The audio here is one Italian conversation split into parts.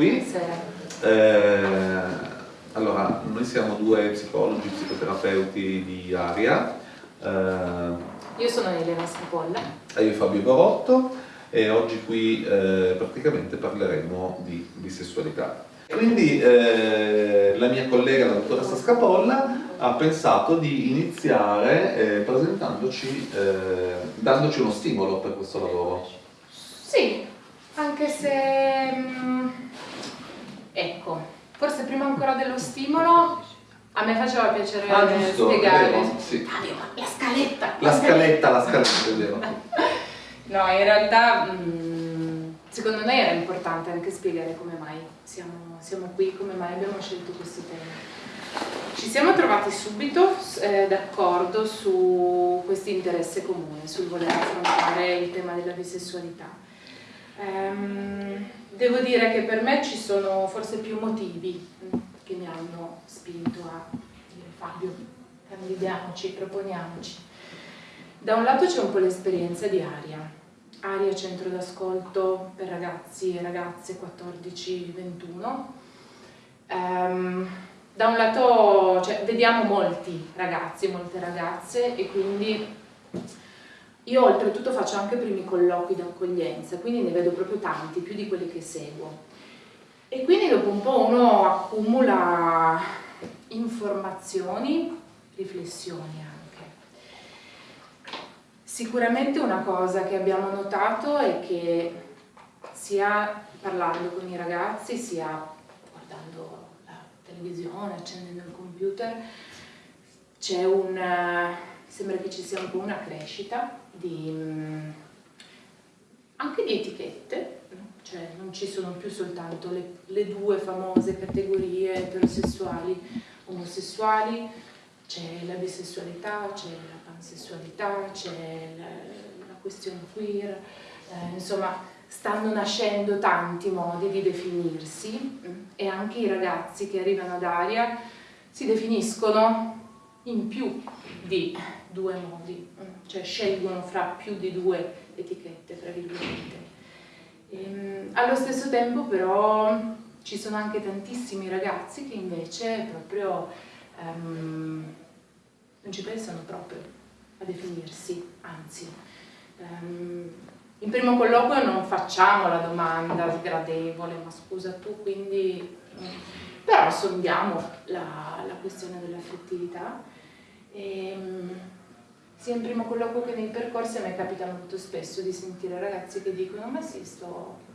qui. Eh, allora, noi siamo due psicologi, psicoterapeuti di Aria. Eh, io sono Elena Scapolla. E io Fabio Barotto e oggi qui eh, praticamente parleremo di bisessualità. Quindi eh, la mia collega, la dottoressa Scapolla, ha pensato di iniziare eh, presentandoci, eh, dandoci uno stimolo per questo lavoro. Sì, anche se... Mm, ecco, forse prima ancora dello stimolo a me faceva piacere ah, giusto, spiegare. Sì. la scaletta! La scaletta, la scaletta, è vero. no, in realtà mh, secondo noi era importante anche spiegare come mai siamo, siamo qui, come mai abbiamo scelto questo tema. Ci siamo trovati subito eh, d'accordo su questo interesse comune, sul voler affrontare il tema della bisessualità. Ehm, devo dire che per me ci sono forse più motivi che mi hanno spinto a dire Fabio, candidiamoci, proponiamoci. Da un lato c'è un po' l'esperienza di Aria, Aria Centro d'Ascolto per ragazzi e ragazze 14-21. Um, da un lato cioè, vediamo molti ragazzi, molte ragazze e quindi io oltretutto faccio anche primi colloqui d'accoglienza, quindi ne vedo proprio tanti, più di quelli che seguo. E quindi dopo un po' uno accumula informazioni, riflessioni anche. Sicuramente una cosa che abbiamo notato è che sia parlando con i ragazzi, sia televisione, accendendo il computer, c'è un, sembra che ci sia un po' una crescita di, mm, anche di etichette, cioè non ci sono più soltanto le, le due famose categorie eterosessuali, omosessuali, c'è la bisessualità, c'è la pansessualità, c'è la, la, questione queer, eh, insomma stanno nascendo tanti modi di definirsi e anche i ragazzi che arrivano ad aria si definiscono in più di due modi, cioè scelgono fra più di due etichette, tra virgolette. Ehm, allo stesso tempo però ci sono anche tantissimi ragazzi che invece proprio um, non ci pensano proprio a definirsi, anzi um, in primo colloquio non facciamo la domanda sgradevole, ma scusa tu, quindi... Però sondiamo la, la questione dell'affettività. Ehm, sia in primo colloquio che nei percorsi a me capita molto spesso di sentire ragazzi che dicono ma sì, sto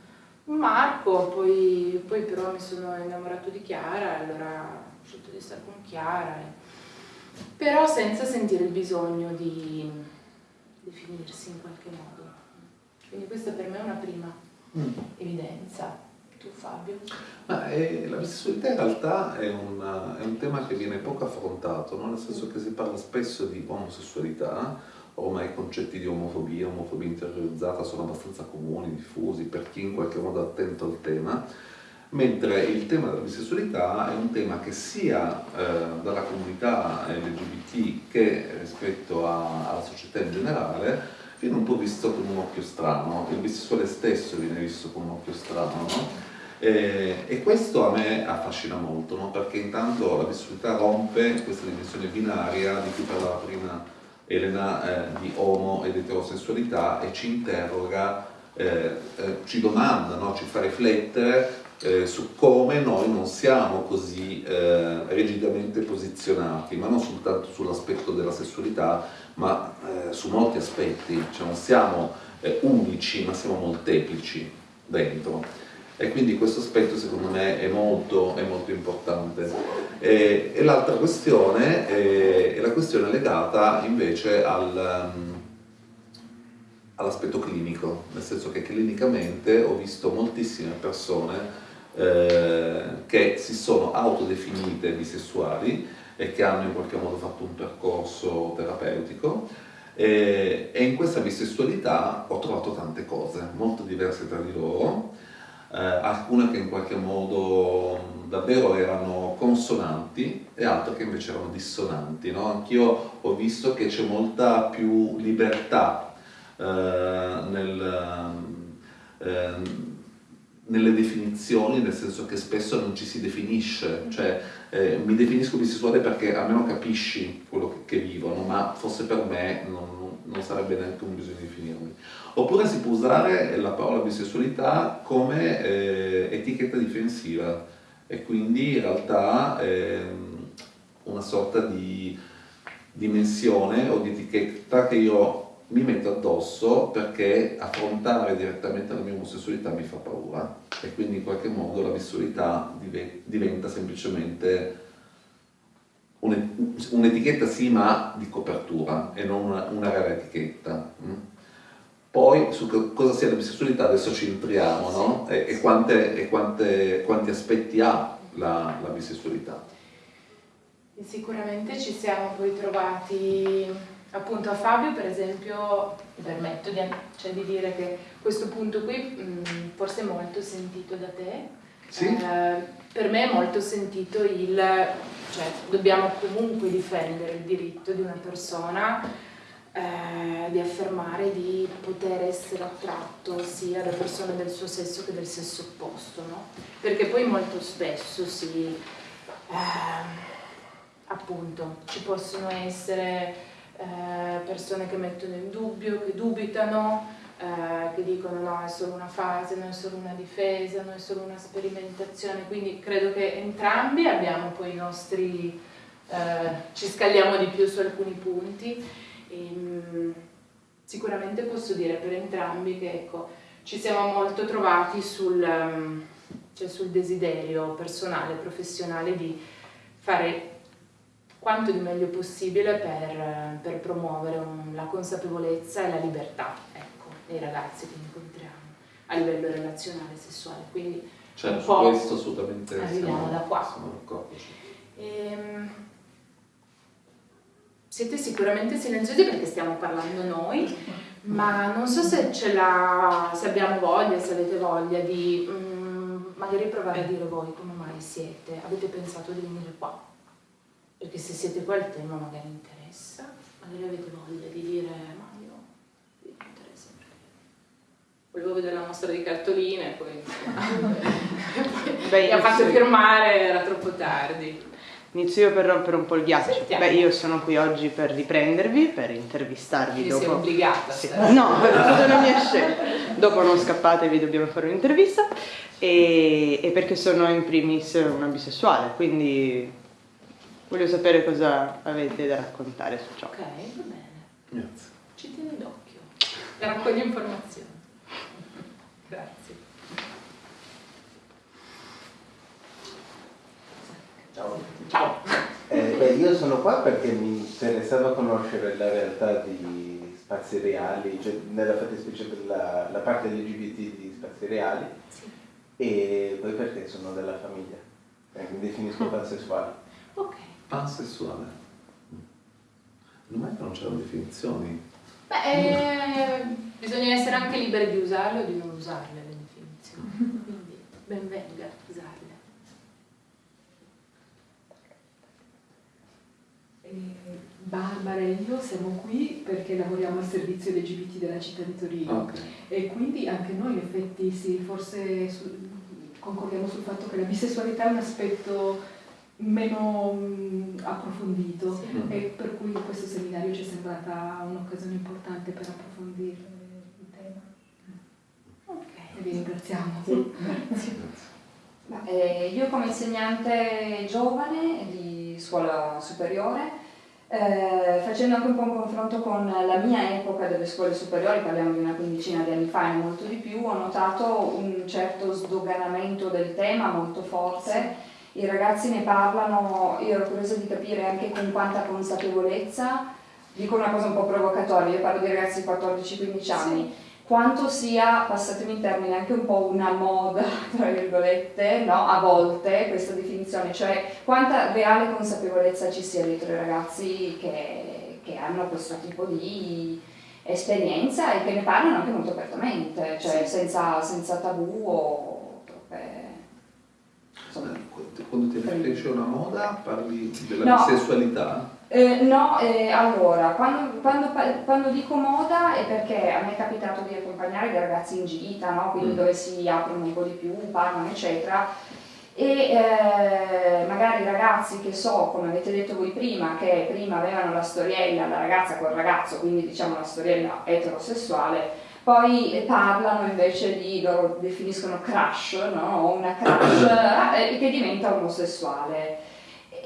un Marco, poi, poi però mi sono innamorato di Chiara, allora ho scelto di stare con Chiara, eh. però senza sentire il bisogno di definirsi in qualche modo. Quindi questa per me è una prima mm. evidenza. Tu Fabio? Ma, eh, la bisessualità in realtà è, una, è, un tema che viene poco affrontato, no? nel senso che si parla spesso di omosessualità, ormai i concetti di omofobia, omofobia interiorizzata sono abbastanza comuni, diffusi per chi in qualche modo è attento al tema, mentre il tema della bisessualità è un tema che sia eh, dalla comunità LGBT che rispetto a, alla società in generale viene un po' visto con un occhio strano, il bisessuale stesso viene visto con un occhio strano, no? E, e, questo a me affascina molto, no? perché intanto la bisessualità rompe questa dimensione binaria di cui parlava prima Elena, eh, di omo ed eterosessualità e ci interroga, eh, eh, ci domanda, no? ci fa riflettere eh, su come noi non siamo così eh, rigidamente posizionati, ma non soltanto sull'aspetto della sessualità, ma eh, su molti aspetti, cioè non siamo eh, unici, ma siamo molteplici dentro. E quindi questo aspetto secondo me è molto, è molto importante. E, e l'altra questione è, è, la questione legata invece al, um, all'aspetto clinico, nel senso che clinicamente ho visto moltissime persone eh, che si sono autodefinite bisessuali e che hanno in qualche modo fatto un percorso terapeutico. E, e in questa bisessualità ho trovato tante cose, molto diverse tra di loro, eh, alcune che in qualche modo davvero erano consonanti e altre che invece erano dissonanti. No? Anch'io ho visto che c'è molta più libertà eh, nel, eh, nelle definizioni, nel senso che spesso non ci si definisce, cioè eh, mi definisco bisessuale perché almeno capisci quello che, che vivono, ma forse per me non, non, sarebbe neanche un bisogno di definirmi. Oppure si può usare la parola bisessualità come eh, etichetta difensiva. E quindi in realtà eh, una sorta di dimensione o di etichetta che io mi metto addosso perché affrontare direttamente la mia omosessualità mi fa paura e quindi in qualche modo la bisessualità diventa semplicemente un'etichetta sì ma di copertura e non una, una reale etichetta. Mm? Poi su cosa sia la bisessualità adesso ci entriamo no? e, e, quante, e quante, quanti aspetti ha la, la bisessualità. Sicuramente ci siamo poi trovati appunto a Fabio per esempio mi permetto di, cioè, di, dire che questo punto qui mh, forse è molto sentito da te sì. eh, per me è molto sentito il cioè dobbiamo comunque difendere il diritto di una persona eh, di affermare di poter essere attratto sia da persone del suo sesso che del sesso opposto no? perché poi molto spesso si eh, appunto ci possono essere eh, persone che mettono in dubbio, che dubitano, eh, che dicono no è solo una fase, non è solo una difesa, non è solo una sperimentazione, quindi credo che entrambi abbiamo poi i nostri, eh, ci scaliamo di più su alcuni punti. E, mh, mm, sicuramente posso dire per entrambi che ecco, ci siamo molto trovati sul, um, cioè sul desiderio personale, professionale di fare quanto di meglio possibile per, per promuovere un, la consapevolezza e la libertà ecco, dei ragazzi che incontriamo a livello relazionale e sessuale. Quindi cioè, su questo assolutamente arriviamo da qua. Ehm, siete sicuramente silenziosi perché stiamo parlando noi, ma non so se, se abbiamo voglia, se avete voglia di mm, magari provare a dire voi come mai siete, avete pensato di venire qua perché se siete qua il tema magari interessa, magari avete voglia di dire ma io mi interessa perché volevo vedere la mostra di cartoline e poi, mi ha fatto firmare, era troppo tardi. Inizio io per rompere un po' il ghiaccio. Sentiamo. Beh, io sono qui oggi per riprendervi, per intervistarvi Quindi dopo. Sei obbligata. Sì. No, per tutta la mia scelta. Dopo non scappatevi, dobbiamo fare un'intervista. E, e perché sono in primis una bisessuale, quindi Voglio sapere cosa avete da raccontare su ciò. Ok, va bene. Grazie. Ci tieni d'occhio. Raccogli informazioni. Grazie. Ciao. Ciao. Eh, beh, io sono qua perché mi interessava conoscere la realtà di spazi reali, cioè nella fattispecie della la parte LGBT di spazi reali, sì. e poi perché sono della famiglia, eh, mi definisco pansessuale. Ok pansessuale. Non è che non c'erano definizioni? Beh, eh, bisogna essere anche liberi di usarle o di non usarle le definizioni, quindi ben venga usarle. Barbara e io siamo qui perché lavoriamo al servizio LGBT della città di Torino okay. e quindi anche noi in effetti sì, forse su, concordiamo sul fatto che la bisessualità è un aspetto meno mh, approfondito sì. e per cui questo seminario ci è sembrata un'occasione importante per approfondire il tema. Ok. E vi ringraziamo. Sì. Eh, io come insegnante giovane di scuola superiore, eh, facendo anche un po' un confronto con la mia epoca delle scuole superiori, parliamo di una quindicina di anni fa e molto di più, ho notato un certo sdoganamento del tema molto forte. Sì i ragazzi ne parlano, io ero curiosa di capire anche con quanta consapevolezza, dico una cosa un po' provocatoria, io parlo di ragazzi di 14-15 anni, sì. quanto sia, passatemi in termini, anche un po' una moda, tra virgolette, no? a volte questa definizione, cioè quanta reale consapevolezza ci sia dietro i ragazzi che, che hanno questo tipo di esperienza e che ne parlano anche molto apertamente, cioè sì. senza, senza tabù o troppe... Insomma, quando ti riferisci a una moda parli della no. sessualità? Eh, no, eh, allora, quando, quando, quando, dico moda è perché a me è capitato di accompagnare dei ragazzi in gita, no? quindi mm. dove si aprono un po' di più, parlano, eccetera, e eh, magari i ragazzi che so, come avete detto voi prima, che prima avevano la storiella, la ragazza col ragazzo, quindi diciamo la storiella eterosessuale, poi parlano invece di, loro definiscono crush, no? una crush eh, che diventa omosessuale.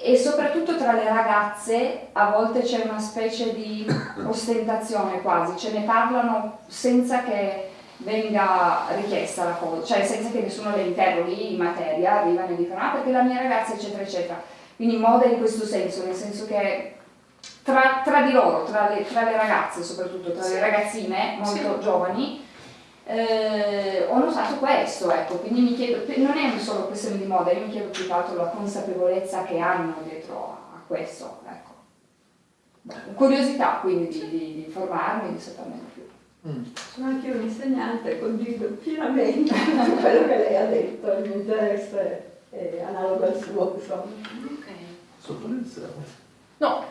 E soprattutto tra le ragazze a volte c'è una specie di ostentazione quasi, ce ne parlano senza che venga richiesta la cosa, cioè senza che nessuno le interroghi in materia, arrivano e dicono ah perché la mia ragazza eccetera eccetera. Quindi moda in questo senso, nel senso che tra, tra di loro, tra le, tra le, ragazze soprattutto, tra sì. le ragazzine molto sì. giovani, eh, ho notato questo, ecco, quindi mi chiedo, non è solo questione di moda, io mi chiedo più che altro la consapevolezza che hanno dietro a questo, ecco. Curiosità quindi di, di, di informarmi, di saperne più. Mm. Sono anche un insegnante, condivido pienamente quello che lei ha detto, il mio interesse è analogo al suo, insomma. Ok. Sottolineare. No,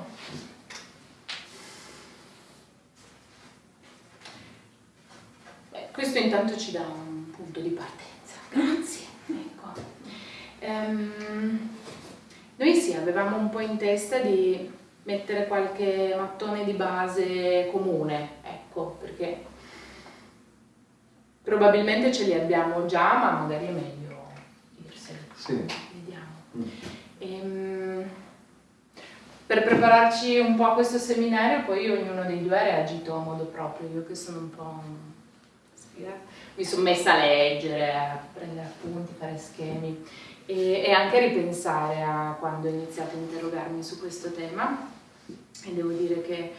Questo intanto ci dà un punto di partenza, grazie. Ecco. Um, noi sì, avevamo un po' in testa di mettere qualche mattone di base comune, ecco, perché probabilmente ce li abbiamo già, ma magari è meglio dirseli. Sì. Vediamo. Mm. Ehm, per prepararci un po' a questo seminario, poi ognuno dei due ha reagito a modo proprio, io che sono un po' mi sono messa a leggere, a prendere appunti, fare schemi e, e anche a ripensare a quando ho iniziato a interrogarmi su questo tema. E devo dire che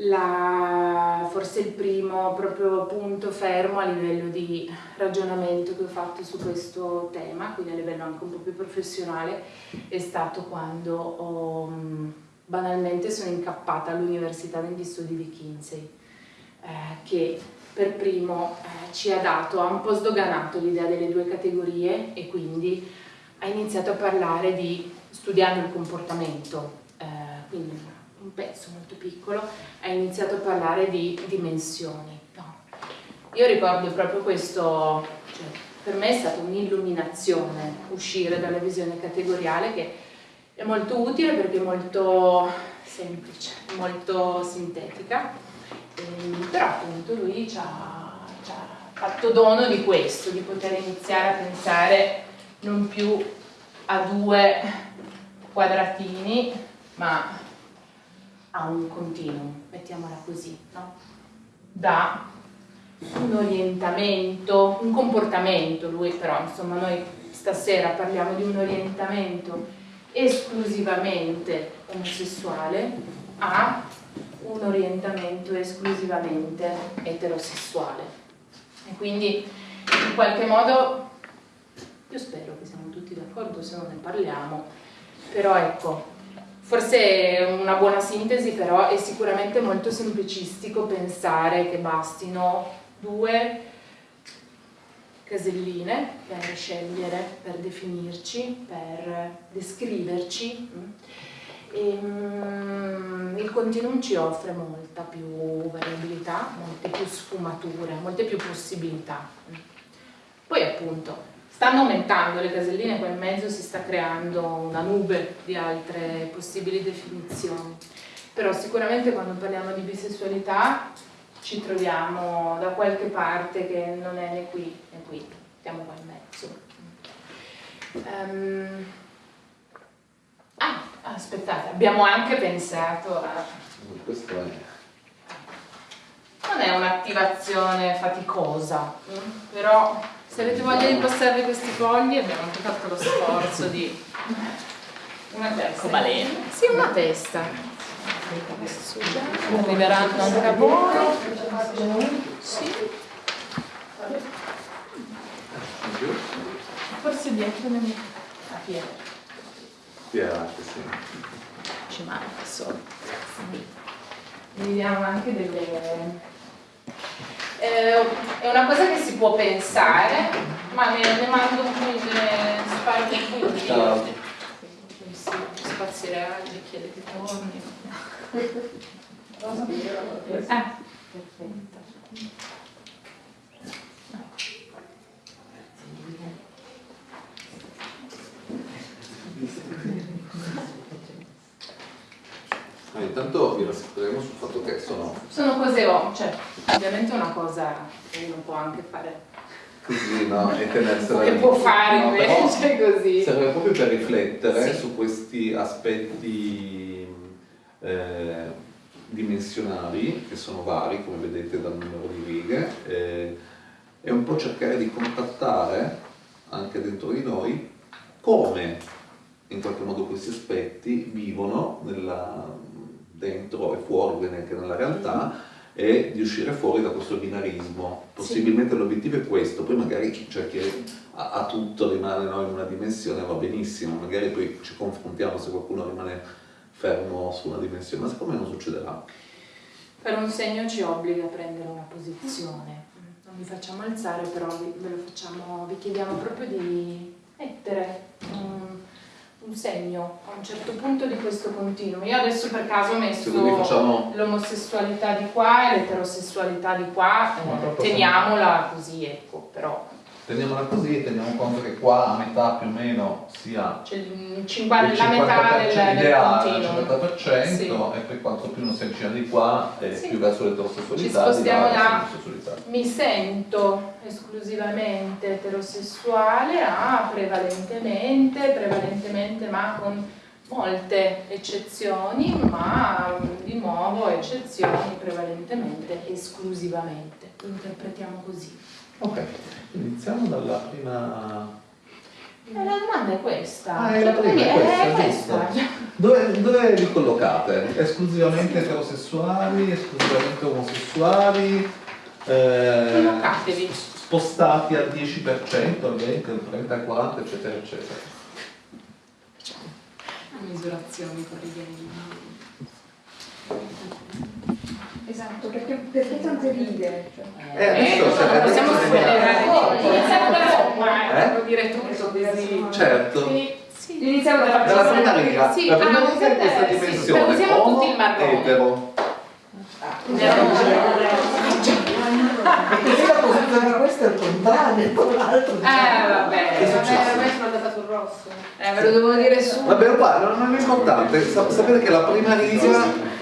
la, forse il primo proprio punto fermo a livello di ragionamento che ho fatto su questo tema, quindi a livello anche un po' più professionale, è stato quando ho, banalmente sono incappata all'università negli studi di Kinsey, eh, che per primo eh, ci ha dato, ha un po' sdoganato l'idea delle due categorie e quindi ha iniziato a parlare di studiando il comportamento, eh, quindi un pezzo molto piccolo, ha iniziato a parlare di dimensioni. No. Io ricordo proprio questo, cioè, per me è stata un'illuminazione uscire dalla visione categoriale che è molto utile perché è molto semplice, molto sintetica Ehm, però appunto lui ci ha, ci ha fatto dono di questo, di poter iniziare a pensare non più a due quadratini, ma a un continuum, mettiamola così, no? da un orientamento, un comportamento, lui però, insomma, noi stasera parliamo di un orientamento esclusivamente omosessuale a un orientamento esclusivamente eterosessuale. E quindi in qualche modo, io spero che siamo tutti d'accordo se non ne parliamo, però ecco, forse una buona sintesi però è sicuramente molto semplicistico pensare che bastino due caselline per scegliere, per definirci, per descriverci e, um, il continuum ci offre molta più variabilità, molte più sfumature, molte più possibilità. Poi appunto stanno aumentando le caselline, qua in mezzo si sta creando una nube di altre possibili definizioni. Però sicuramente quando parliamo di bisessualità ci troviamo da qualche parte che non è né qui né qui, stiamo qua in mezzo. Um, ah, Aspettate, abbiamo anche pensato a... Questo è... Non è un'attivazione faticosa, mm? però se avete voglia di passarvi questi fogli abbiamo anche fatto lo sforzo di... Una testa. balena. Sì, una testa. Arriveranno anche a voi. Sì. Forse dietro nel... a piede. Spiegate, sì. Ci manca solo. Vediamo anche delle... Eh, è una cosa che si può pensare, ma ne, ne mando qui, ne sparo qui. Ciao. spazi reali, richiede che torni. Eh, perfetto. Intanto vi rassicureremo sul fatto che sono Sono cose, oh, cioè, ovviamente è una cosa che uno può anche fare, così, no? E tenersela che può fare no, però invece così. Serve proprio per riflettere Sì. su questi aspetti eh, dimensionali, che sono vari, come vedete dal numero di righe, eh, e un po' cercare di contattare anche dentro di noi come in qualche modo questi aspetti vivono nella- dentro e fuori, anche nella realtà, e di uscire fuori da questo binarismo. Possibilmente l'obiettivo è questo, poi magari c'è chi a, a tutto rimane no, in una dimensione, va benissimo, magari poi ci confrontiamo se qualcuno rimane fermo su una dimensione, ma secondo me non succederà. Per un segno ci obbliga a prendere una posizione. Non vi facciamo alzare, però vi, ve lo facciamo, vi chiediamo proprio di mettere un, un segno a un certo punto di questo continuo. Io adesso per caso ho messo facciamo l'omosessualità di qua e l'eterosessualità di qua, eh, teniamola così, ecco, però Teniamola così e teniamo conto che qua a metà più o meno sia il cinqua- il la metà del, 50% del ideale, il continuo. 50% Sì. e poi quanto più uno si avvicina di qua e Sì. più verso Ci l'eterosessualità, spostiamo di là. Mi sento esclusivamente eterosessuale a prevalentemente, prevalentemente ma con molte eccezioni, ma di nuovo eccezioni prevalentemente, esclusivamente. Lo interpretiamo così. Ok, iniziamo dalla prima... E la domanda è questa. Ah, è la prima, è è questa, questa. Dove, dove vi collocate? Esclusivamente eterosessuali, esclusivamente omosessuali? Eh, Collocatevi. spostati al 10%, al 20%, al 30%, al 40%, eccetera, eccetera. Misurazioni con righe. Esatto, perché, perché tante righe? Cioè, Eh, adesso, non possiamo spoilerare. vediamo. Iniziamo da Roma, Eh? devo dire tutto così. Certo. Quindi, sì. Iniziamo dalla Dalla prima prima riga, Sì, la prima ah, riga è questa sì, dimensione, usiamo homo, tutti il marrone. etero. E di questo è il contrario, con l'altro. Eh vabbè, Che è successo? vabbè, ormai sono andata sul rosso. Eh, ve lo devo dire su. Vabbè, guarda, non è importante, sa- sapete che la prima riga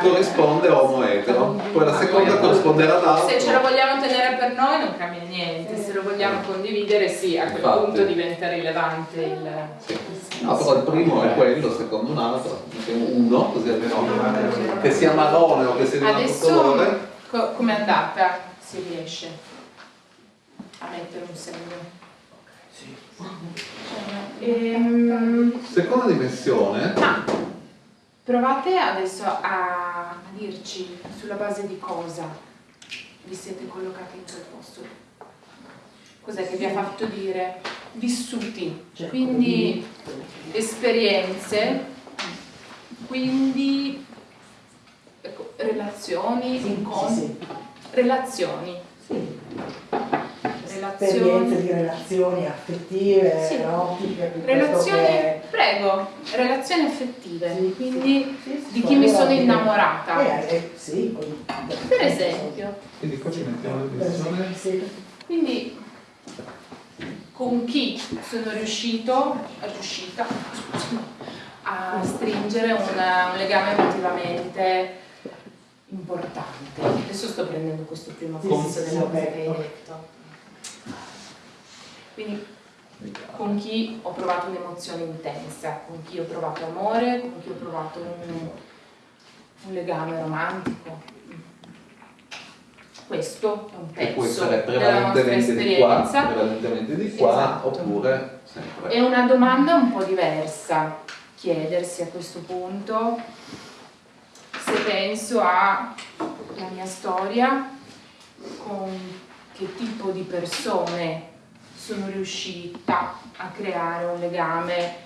corrisponde a homo etero, poi la seconda corrisponderà all'altro. Se ce lo vogliamo tenere per noi non cambia niente, se lo vogliamo condividere sì, a quel Infatti. punto diventa rilevante il... No, però il primo è quello, il secondo un altro, mettiamo uno, così almeno che sia marrone o che sia di un altro colore. co- com'è andata? Si riesce a mettere un segno. Ehm, Seconda dimensione, ma provate adesso a dirci sulla base di cosa vi siete collocati in quel posto. Cos'è che vi ha fatto dire? Vissuti, quindi esperienze, quindi ecco, relazioni, incontri, relazioni. esperienze di relazioni affettive, Sì. piuttosto Relazioni, che... prego, relazioni affettive, Sì, quindi sì, sì, di chi mi sono innamorata. Eh, eh, sì, Per esempio, quindi qua ci mettiamo la Per esempio, dimensione. sì. quindi con chi sono riuscito, riuscita a stringere una- un legame emotivamente importante. Adesso sto prendendo questo primo pezzo sì, della cosa che hai detto. Quindi con chi ho provato un'emozione intensa, con chi ho provato amore, con chi ho provato un, un legame romantico. Questo è un Che può pezzo essere della nostra prevalentemente di qua, esperienza. prevalentemente di qua, Esatto. oppure sempre. È una domanda un po' diversa chiedersi a questo punto se penso alla mia storia, con che tipo di persone sono riuscita a creare un legame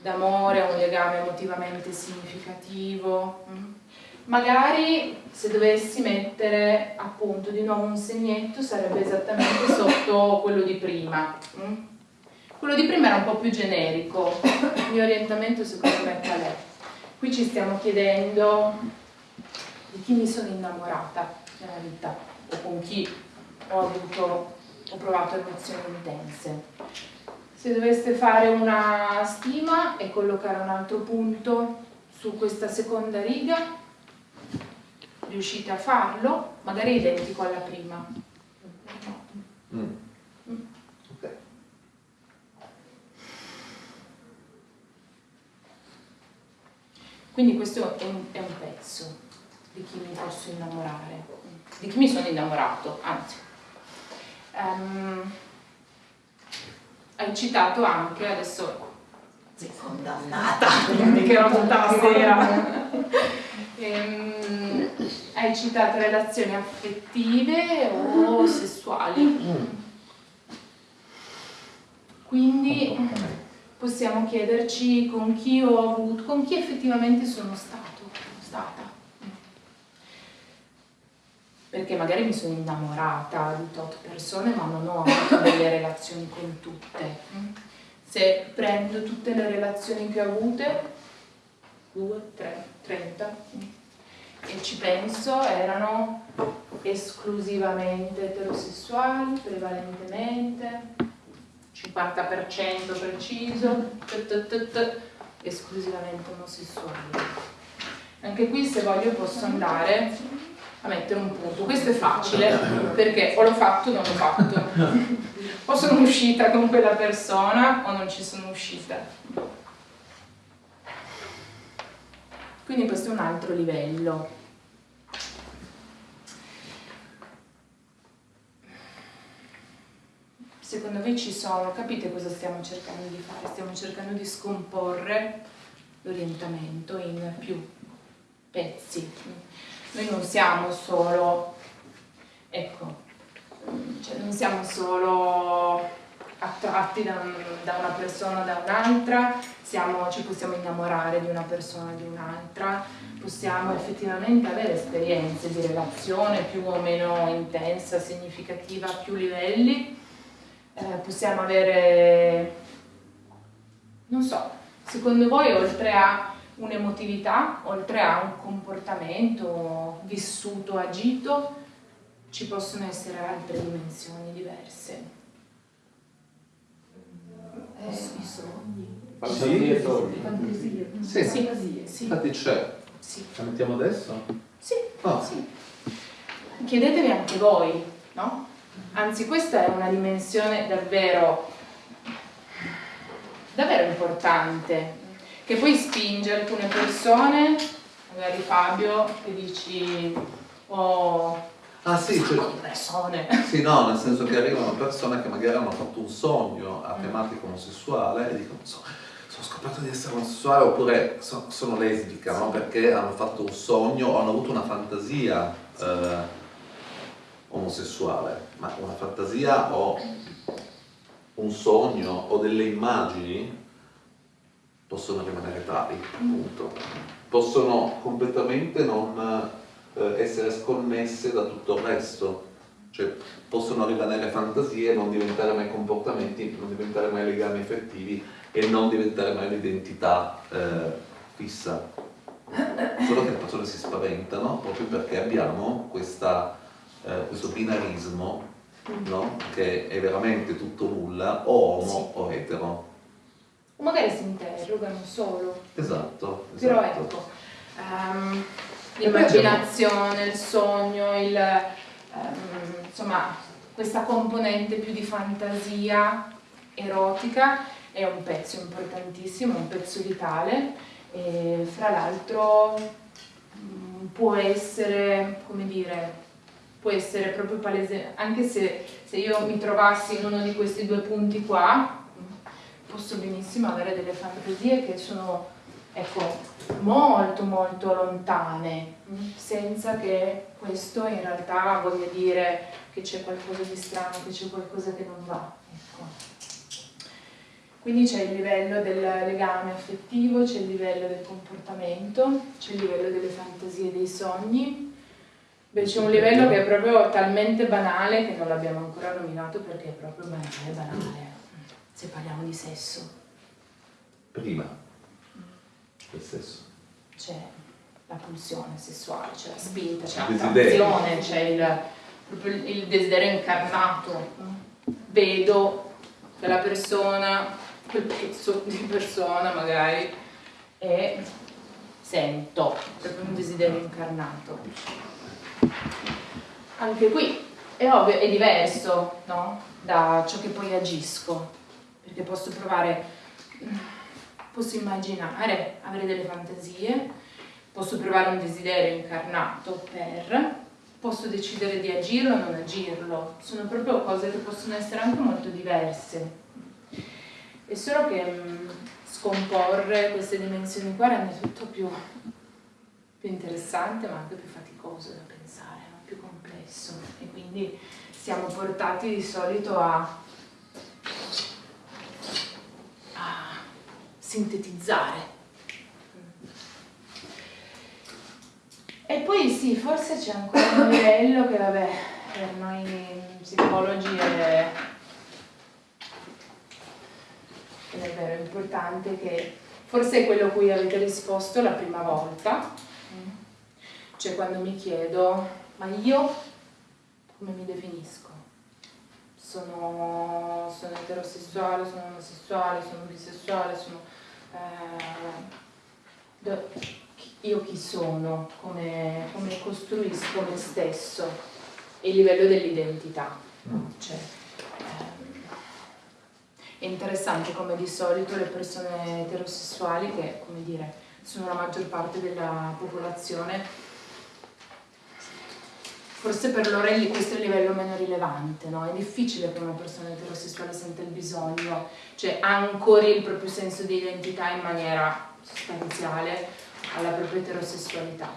d'amore, un legame emotivamente significativo. Magari se dovessi mettere appunto di nuovo un segnetto sarebbe esattamente sotto quello di prima. Quello di prima era un po' più generico, il mio orientamento secondo me qual è? Qui ci stiamo chiedendo di chi mi sono innamorata nella vita o con chi ho avuto, ho provato emozioni intense. Se doveste fare una stima e collocare un altro punto su questa seconda riga, riuscite a farlo, magari identico alla prima. Mm. Ok. Quindi questo è un, è un pezzo di chi mi posso innamorare, di chi mi sono innamorato, anzi. Ehm, hai citato anche, adesso Sei condannata. che ero tutta la sera, Ehm, hai citato relazioni affettive o sessuali. Quindi possiamo chiederci con chi ho avuto, con chi effettivamente sono stato, stata. Perché magari mi sono innamorata di tot persone ma non ho avuto delle relazioni con tutte. Se prendo tutte le relazioni che ho avute, due, tre, trenta, e ci penso, erano esclusivamente eterosessuali, prevalentemente, 50% preciso, t, t, t, esclusivamente omosessuali. Anche qui se voglio posso andare a mettere un punto. Questo è facile perché o l'ho fatto o non l'ho fatto. O sono uscita con quella persona o non ci sono uscita. Quindi questo è un altro livello. Secondo me ci sono, capite cosa stiamo cercando di fare? Stiamo cercando di scomporre l'orientamento in più pezzi. Noi non siamo solo, ecco, cioè non siamo solo attratti da, da una persona o da un'altra, ci possiamo innamorare di una persona o di un'altra, possiamo effettivamente avere esperienze di relazione più o meno intensa, significativa, a più livelli, Eh, possiamo avere, non so, secondo voi oltre a un'emotività, oltre a un comportamento vissuto, agito, ci possono essere altre dimensioni diverse. Eh, I sogni, Sì, le fantasie. Sì. Sì. Fantasie. Sì, Infatti c'è. sì, La mettiamo adesso? sì, Ah. sì. Chiedetevi anche voi, no? Anzi, questa è una dimensione davvero, davvero importante, che poi spinge alcune persone, magari Fabio, che dici, oh, Ah sì, cioè, persone. sì, no, nel senso che arrivano persone che magari hanno fatto un sogno a tematica omosessuale e dicono so, sono scoperto di essere omosessuale oppure so- sono lesbica, no? Perché hanno fatto un sogno o hanno avuto una fantasia eh, omosessuale, ma una fantasia o un sogno o delle immagini possono rimanere tali, appunto. Possono completamente non eh, essere sconnesse da tutto il resto, cioè possono rimanere fantasie, non diventare mai comportamenti, non diventare mai legami effettivi e non diventare mai un'identità eh, fissa. Solo che le persone si spaventano proprio perché abbiamo questa, eh, questo binarismo no? che è veramente tutto nulla, o homo o etero. O magari si interrogano solo. Esatto, Però esatto. ecco, ehm, l'immaginazione, il sogno, il, ehm, insomma, questa componente più di fantasia erotica è un pezzo importantissimo, un pezzo vitale e fra l'altro mm, può essere, come dire, può essere proprio palese, anche se, se io mi trovassi in uno di questi due punti qua, posso benissimo avere delle fantasie che sono, ecco, molto molto lontane, mh, senza che questo in realtà voglia dire che c'è qualcosa di strano, che c'è qualcosa che non va. Ecco. Quindi c'è il livello del legame affettivo, c'è il livello del comportamento, c'è il livello delle fantasie dei sogni, Beh, c'è un livello che è proprio talmente banale che non l'abbiamo ancora nominato perché è proprio banale, banale. Se parliamo di sesso. Prima del sesso. C'è la pulsione sessuale, c'è la spinta, c'è l'attrazione, c'è il- il desiderio incarnato. Vedo quella persona, quel pezzo di persona magari, e sento proprio un desiderio incarnato. Anche qui è ovvio, è diverso no? da ciò che poi agisco, perché posso provare, posso immaginare, avere delle fantasie, posso provare un desiderio incarnato per, posso decidere di agirlo o non agirlo, sono proprio cose che possono essere anche molto diverse. È solo che mh, scomporre queste dimensioni qua rende tutto più, più interessante ma anche più faticoso da pensare, più complesso. E quindi siamo portati di solito a, a sintetizzare. E poi sì, forse c'è ancora un livello che vabbè, per noi psicologi è, è vero, è importante che forse è quello a cui avete risposto la prima volta, cioè quando mi chiedo, ma io come mi definisco? Sono, sono eterosessuale, sono omosessuale, sono bisessuale, sono... eh, io chi sono, come, come costruisco me stesso? E il livello dell'identità. Cioè, ehm, è interessante come di solito le persone eterosessuali, che come dire, sono la maggior parte della popolazione, forse per lì- questo è il livello meno rilevante, no? È difficile che una persona eterosessuale senta il bisogno, cioè ancori il proprio senso di identità in maniera sostanziale alla propria eterosessualità.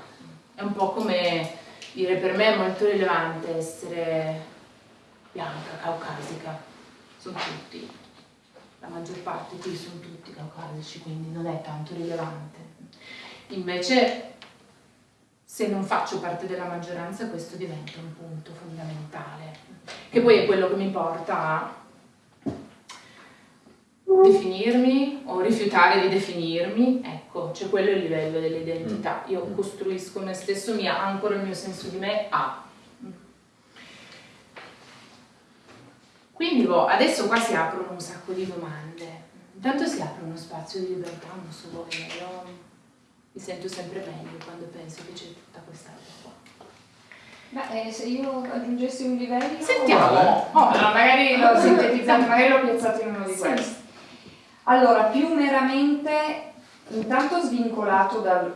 È un po' come dire per me è molto rilevante essere bianca, caucasica, sono tutti, la maggior parte qui sono tutti caucasici, quindi non è tanto rilevante. Invece se non faccio parte della maggioranza questo diventa un punto fondamentale, che poi è quello che mi porta a definirmi o rifiutare di definirmi, ecco, c'è quello è il livello dell'identità. Io costruisco me stesso, mi ancora il mio senso di me a. Quindi boh, adesso qua si aprono un sacco di domande. Intanto si apre uno spazio di libertà, non so voi, io mi sento sempre meglio quando penso che c'è tutta questa roba qua. Beh, eh, se io aggiungessi un livello... Sentiamo! Oh, no, magari l'ho sintetizzato, magari l'ho piazzato in uno di Sì. questi. Allora, più meramente, intanto svincolato dal-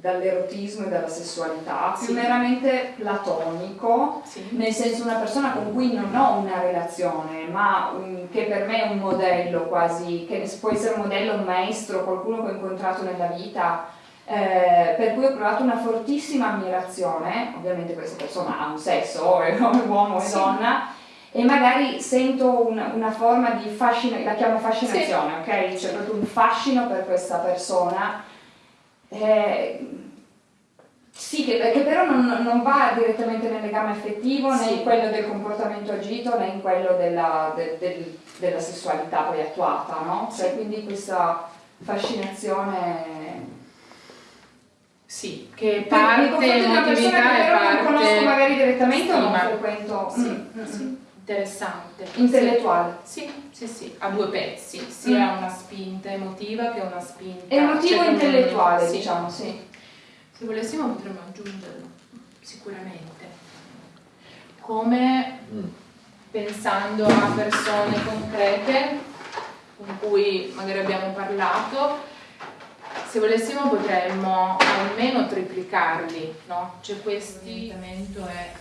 dall'erotismo e dalla sessualità, più Sì. meramente platonico, Sì. nel senso una persona con cui non ho una relazione, ma un- che per me è un modello quasi, che può essere un modello, un maestro, qualcuno che ho incontrato nella vita, eh, per cui ho provato una fortissima ammirazione, ovviamente questa persona ha un sesso, è uomo e Sì. donna, e magari sento una, una forma di fascino, la chiamo fascinazione, ok? C'è proprio un fascino per questa persona. eh, sì, che, che però non, non va direttamente nel legame affettivo né Sì. in quello del comportamento agito né in quello della, de- del- della sessualità poi attuata, no? Cioè, quindi questa fascinazione Sì, che parte confronti di una persona emotività che e però non conosco parte magari direttamente o non frequento Sì, Mm, mm, sì, mm. interessante. intellettuale. Sì, sì, sì, ha due pezzi, sia Mm. una spinta emotiva che una spinta Emotivo cioè, intellettuale, sì. diciamo, sì. Se volessimo potremmo aggiungerlo, sicuramente. Come Mm. pensando a persone concrete con cui magari abbiamo parlato, se volessimo potremmo almeno triplicarli, no? Cioè questi... L'orientamento è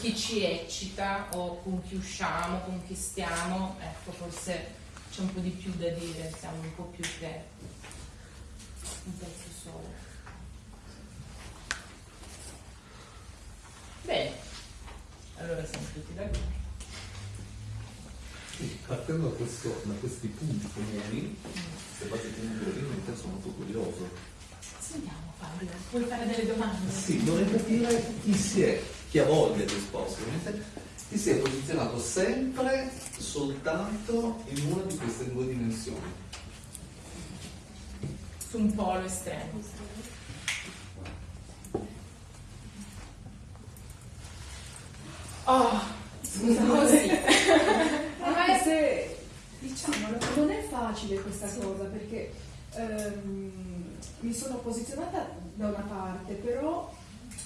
chi ci, eccita o con chi usciamo, con chi stiamo, ecco forse c'è un po' di più da dire, siamo un po' più che un pezzo solo. Bene, allora siamo tutti d'accordo. Sì, partendo da, questo- da questi punti comuni, fate punti io in caso molto curioso. Sentiamo Fabio, puoi fare delle domande? Sì, vorrei capire chi si è chi ha voglia di esporsi, ovviamente, ti sei posizionato sempre soltanto in una di queste due dimensioni. Su un polo estremo. Oh, scusa così. Anche se diciamo non è facile questa cosa perché ehm, mi sono posizionata da una parte, però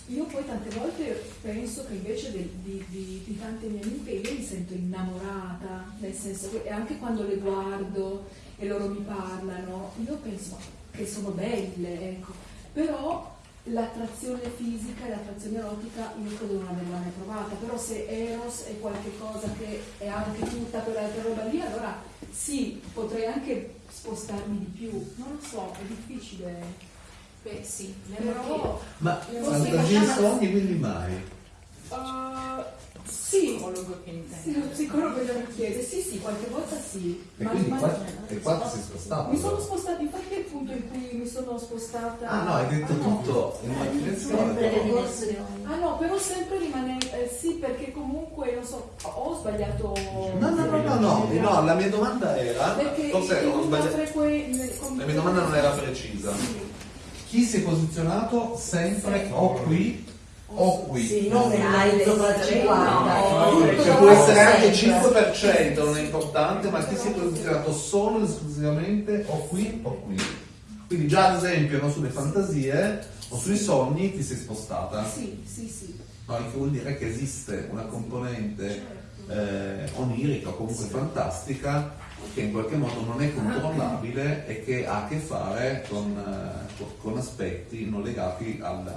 io poi tante volte penso che invece di, di, di, di tante mie amiche io mi sento innamorata, nel senso che anche quando le guardo e loro mi parlano, io penso che sono belle, ecco, però l'attrazione fisica e l'attrazione erotica io credo non averla mai provata, però se Eros è qualcosa che è anche tutta quell'altra roba lì, allora sì, potrei anche spostarmi di più, non lo so, è difficile. Beh sì, le Però Ma Le fantasie vostre e sogni quindi mai? uh, sì, psicologo che sì, intende. lo psicologo glielo chiede, sì sì, qualche volta sì. E quindi ma- qua, e qua ti sei spostato? mi sono spostata, infatti è il punto in cui mi sono spostata. Ah no, hai detto Ah, no. tutto in una direzione. Ah no, però sempre rimane, eh, sì, perché comunque, non so, ho sbagliato. No, no, no, no, no, no, la mia domanda era, Perché forse ho sbagliato, con- la mia domanda non era precisa. Sì. Chi si è posizionato sempre o qui o qui? Sì, non è mai sopra il 50. No, Cioè può essere anche sempre. 5%, non è importante, ma chi si è posizionato solo ed esclusivamente o qui o qui. Quindi già ad esempio no, sulle fantasie o sui sogni ti sei spostata. Sì, sì, sì. No, il che vuol dire che esiste una componente eh, onirica o comunque fantastica che in qualche modo non è controllabile e che ha a che fare con, eh, con- aspetti non legati al-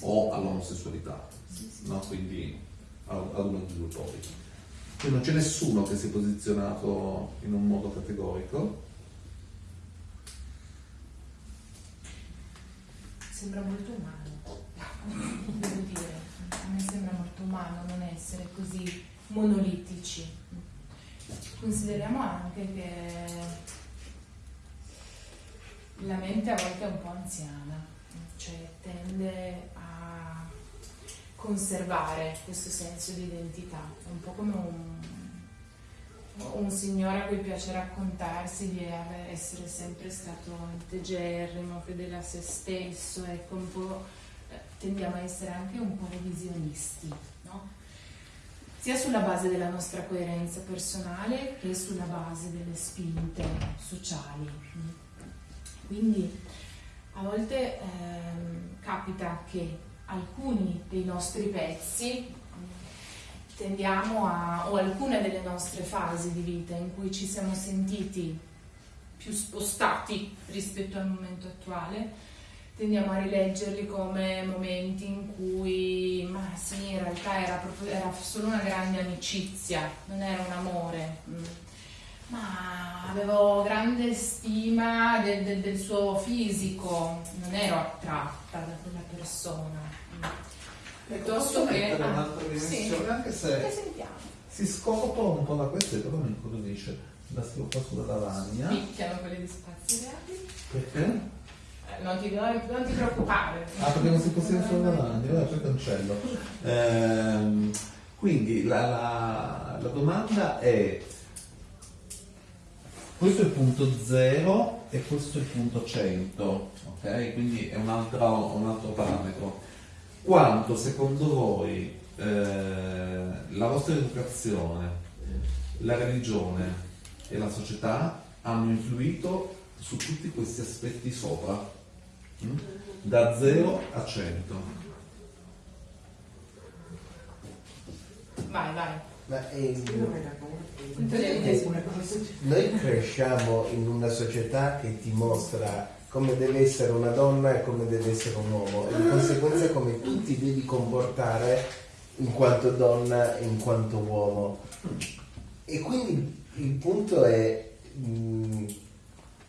o all'omosessualità, no? quindi ad uno dei due poli. Quindi non c'è nessuno che si è posizionato in un modo categorico. Sembra molto umano, devo dire. A me sembra molto umano non essere così monolitici. Consideriamo anche che la mente a volte è un po' anziana, cioè tende conservare questo senso di identità. Un po' come un, un signore a cui piace raccontarsi di essere sempre stato integerrimo, fedele a se stesso, ecco un po' eh, tendiamo a essere anche un po' revisionisti, no? sia sulla base della nostra coerenza personale che sulla base delle spinte sociali. Quindi a volte ehm, capita che alcuni dei nostri pezzi tendiamo a, o alcune delle nostre fasi di vita in cui ci siamo sentiti più spostati rispetto al momento attuale, tendiamo a rileggerli come momenti in cui, ma sì, in realtà era, proprio, era solo una grande amicizia, non era un amore. mm. Ma avevo grande stima del, del- del suo fisico, non ero attratta da quella persona. Piuttosto che... ah, un'altra sì. dimensione, anche Che se si scoprono un po' da questo e però mi incuriosisce. La scopa sulla lavagna. Picchiano quelli di spazi reali. Perché? Eh, Non ti, non ti preoccupare. Ah, perché non si possiede sulla lavagna, allora poi cancello. Ehm, quindi la, la- la domanda è, questo è il punto 0 e questo è il punto 100, ok? Quindi è un altro, un altro parametro. Quanto secondo voi eh, la vostra educazione, la religione e la società hanno influito su tutti questi aspetti sopra? Mm? Da 0 a 100. Vai, vai. Ma ehm, noi cresciamo in una società che ti mostra come deve essere una donna e come deve essere un uomo e di conseguenza come tu ti devi comportare in quanto donna e in quanto uomo. E quindi il punto è, mm,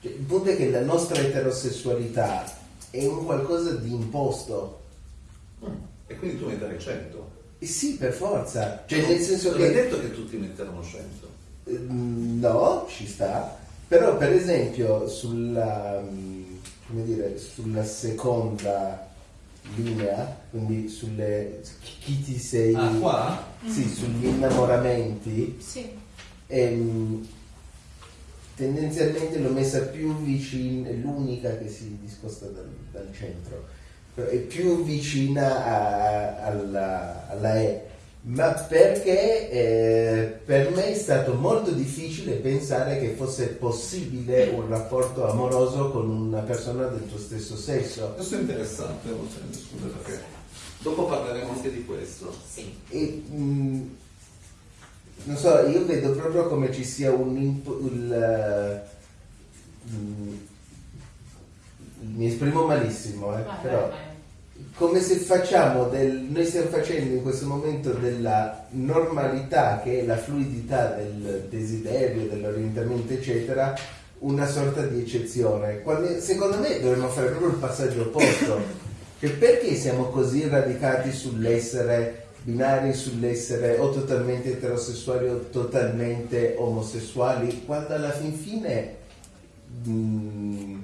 cioè, il punto è che la nostra eterosessualità è un qualcosa di imposto. E quindi tu metterai 100. E sì, per forza. Cioè, nel senso che detto che tutti metteranno 100. Mm, No, ci sta. Però per esempio sulla, mm, come dire, sulla seconda linea, quindi sulle chi ti sei Ah, qua? sì, sugli innamoramenti Sì. ehm, tendenzialmente l'ho messa più vicina, è l'unica che si discosta dal, dal centro, è più vicina a- alla, alla E, ma perché eh, per me è stato molto difficile pensare che fosse possibile un rapporto amoroso con una persona del tuo stesso sesso. Questo è interessante, scusa perché dopo parleremo anche di questo. Sì. E, mh, non so, io vedo proprio come ci sia un imp- il, eh, mh, mi esprimo malissimo, eh, Vai, però vai, vai. Come se facciamo del, noi stiamo facendo in questo momento della normalità che è la fluidità del desiderio, dell'orientamento eccetera una sorta di eccezione. Quando secondo me dovremmo fare proprio il passaggio opposto che perché siamo così radicati sull'essere binari sull'essere o totalmente eterosessuali o totalmente omosessuali quando alla fin fine mh,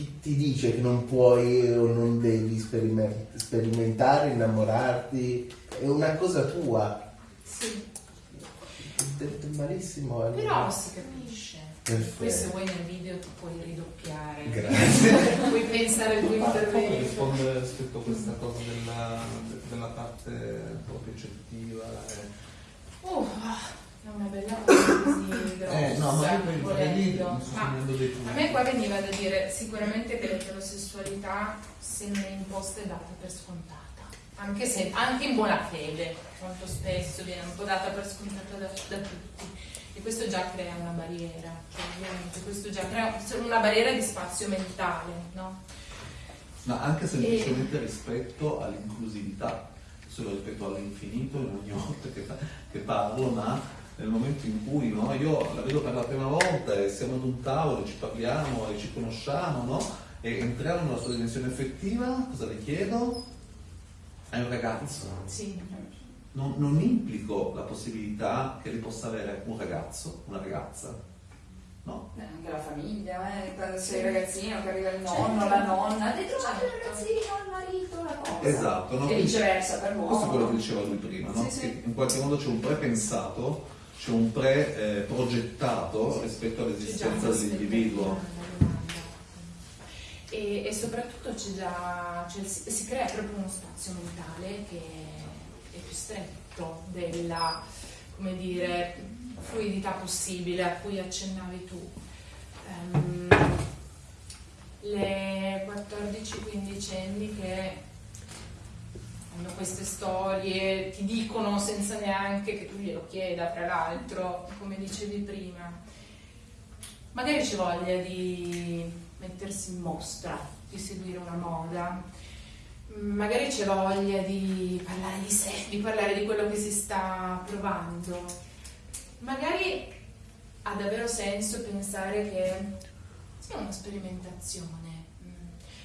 chi ti dice che non puoi o non devi sperimen- sperimentare, innamorarti? È una cosa tua. Sì. Detto malissimo. allora. Però si capisce. Perfetto. Poi se vuoi nel video ti puoi ridoppiare. Grazie. puoi pensare al tuo intervento. risponde rispetto a questa cosa della, della parte proprio eccettiva? e- Uh, è una bella così grossa. Eh, no, ma io per- lì volendo. dei punti. a me qua veniva da dire sicuramente che l'eterosessualità sembra imposta e data per scontata. Anche, se, anche in buona fede, molto spesso viene un po' data per scontata da, da tutti. E questo già crea una barriera, cioè ovviamente questo già crea una barriera di spazio mentale, no? Ma anche semplicemente rispetto all'inclusività, solo rispetto all'infinito in ogni volta che, che parlo, ma nel momento in cui no, io la vedo per la prima volta e siamo ad un tavolo, ci parliamo e ci conosciamo, no? E entriamo nella sua dimensione effettiva, cosa le chiedo? È un ragazzo. Sì, Non, non implico la possibilità che lei possa avere un ragazzo, una ragazza. No? Eh, Anche la famiglia, eh, quando sei ragazzino che arriva il nonno, la nonna, hai trovato il ragazzino, il marito, la cosa. Esatto, no? E viceversa per Questo è quello che l'uomo. diceva lui prima, no? Sì, sì. Che in qualche modo c'è un prepensato, c'è un pre-progettato rispetto all'esistenza C'è già dell'individuo. E, e soprattutto c'è già, cioè, si, si crea proprio uno spazio mentale che è più stretto della, come dire, fluidità possibile a cui accennavi tu. Ehm, le 14-15 anni che queste storie, ti dicono senza neanche che tu glielo chieda, tra l'altro, come dicevi prima. Magari c'è voglia di mettersi in mostra, di seguire una moda, magari c'è voglia di parlare di sé, di parlare di quello che si sta provando. Magari ha davvero senso pensare che sia una sperimentazione,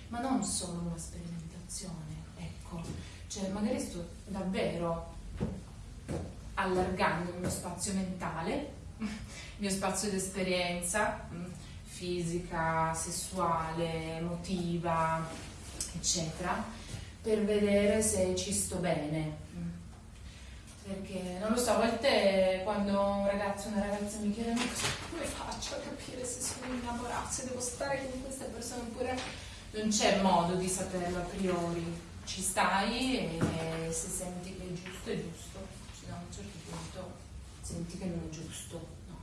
ma non solo una sperimentazione, ecco, cioè magari sto davvero allargando il mio spazio mentale, il mio spazio di esperienza mm, fisica, sessuale, emotiva, eccetera, per vedere se ci sto bene. Mm. Perché non lo so, a volte quando un ragazzo o una ragazza mi chiede "Ma cosa- come faccio a capire se sono innamorata, se devo stare con questa persona oppure non c'è modo di saperlo a priori. Ci stai e se senti che è giusto è giusto, se da un certo punto senti che non è giusto. No.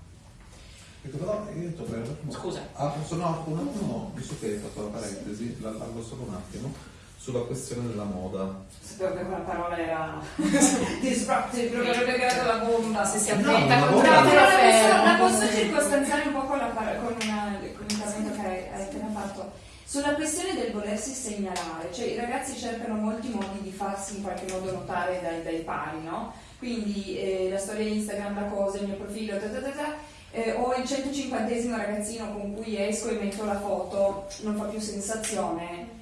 Ecco, però io un attimo. Scusa. Ah, sono un attimo, visto che hai fatto la parentesi, la allargo solo un attimo, sulla questione della moda. Sapevo che quella parola era disruptive, proprio avrebbe creato la bomba. Se si No, avventa ma con guarda- No, un però la posso, circostanziare un po' con, la con, una- con l'intervento che hai, hai appena fatto. Sulla questione del volersi segnalare, cioè i ragazzi cercano molti modi di farsi in qualche modo notare dai, dai pari, no? Quindi eh, la storia Instagram, la cosa, il mio profilo, ta ta ta ta, eh, o il 150 ragazzino con cui esco e metto la foto, non fa più sensazione.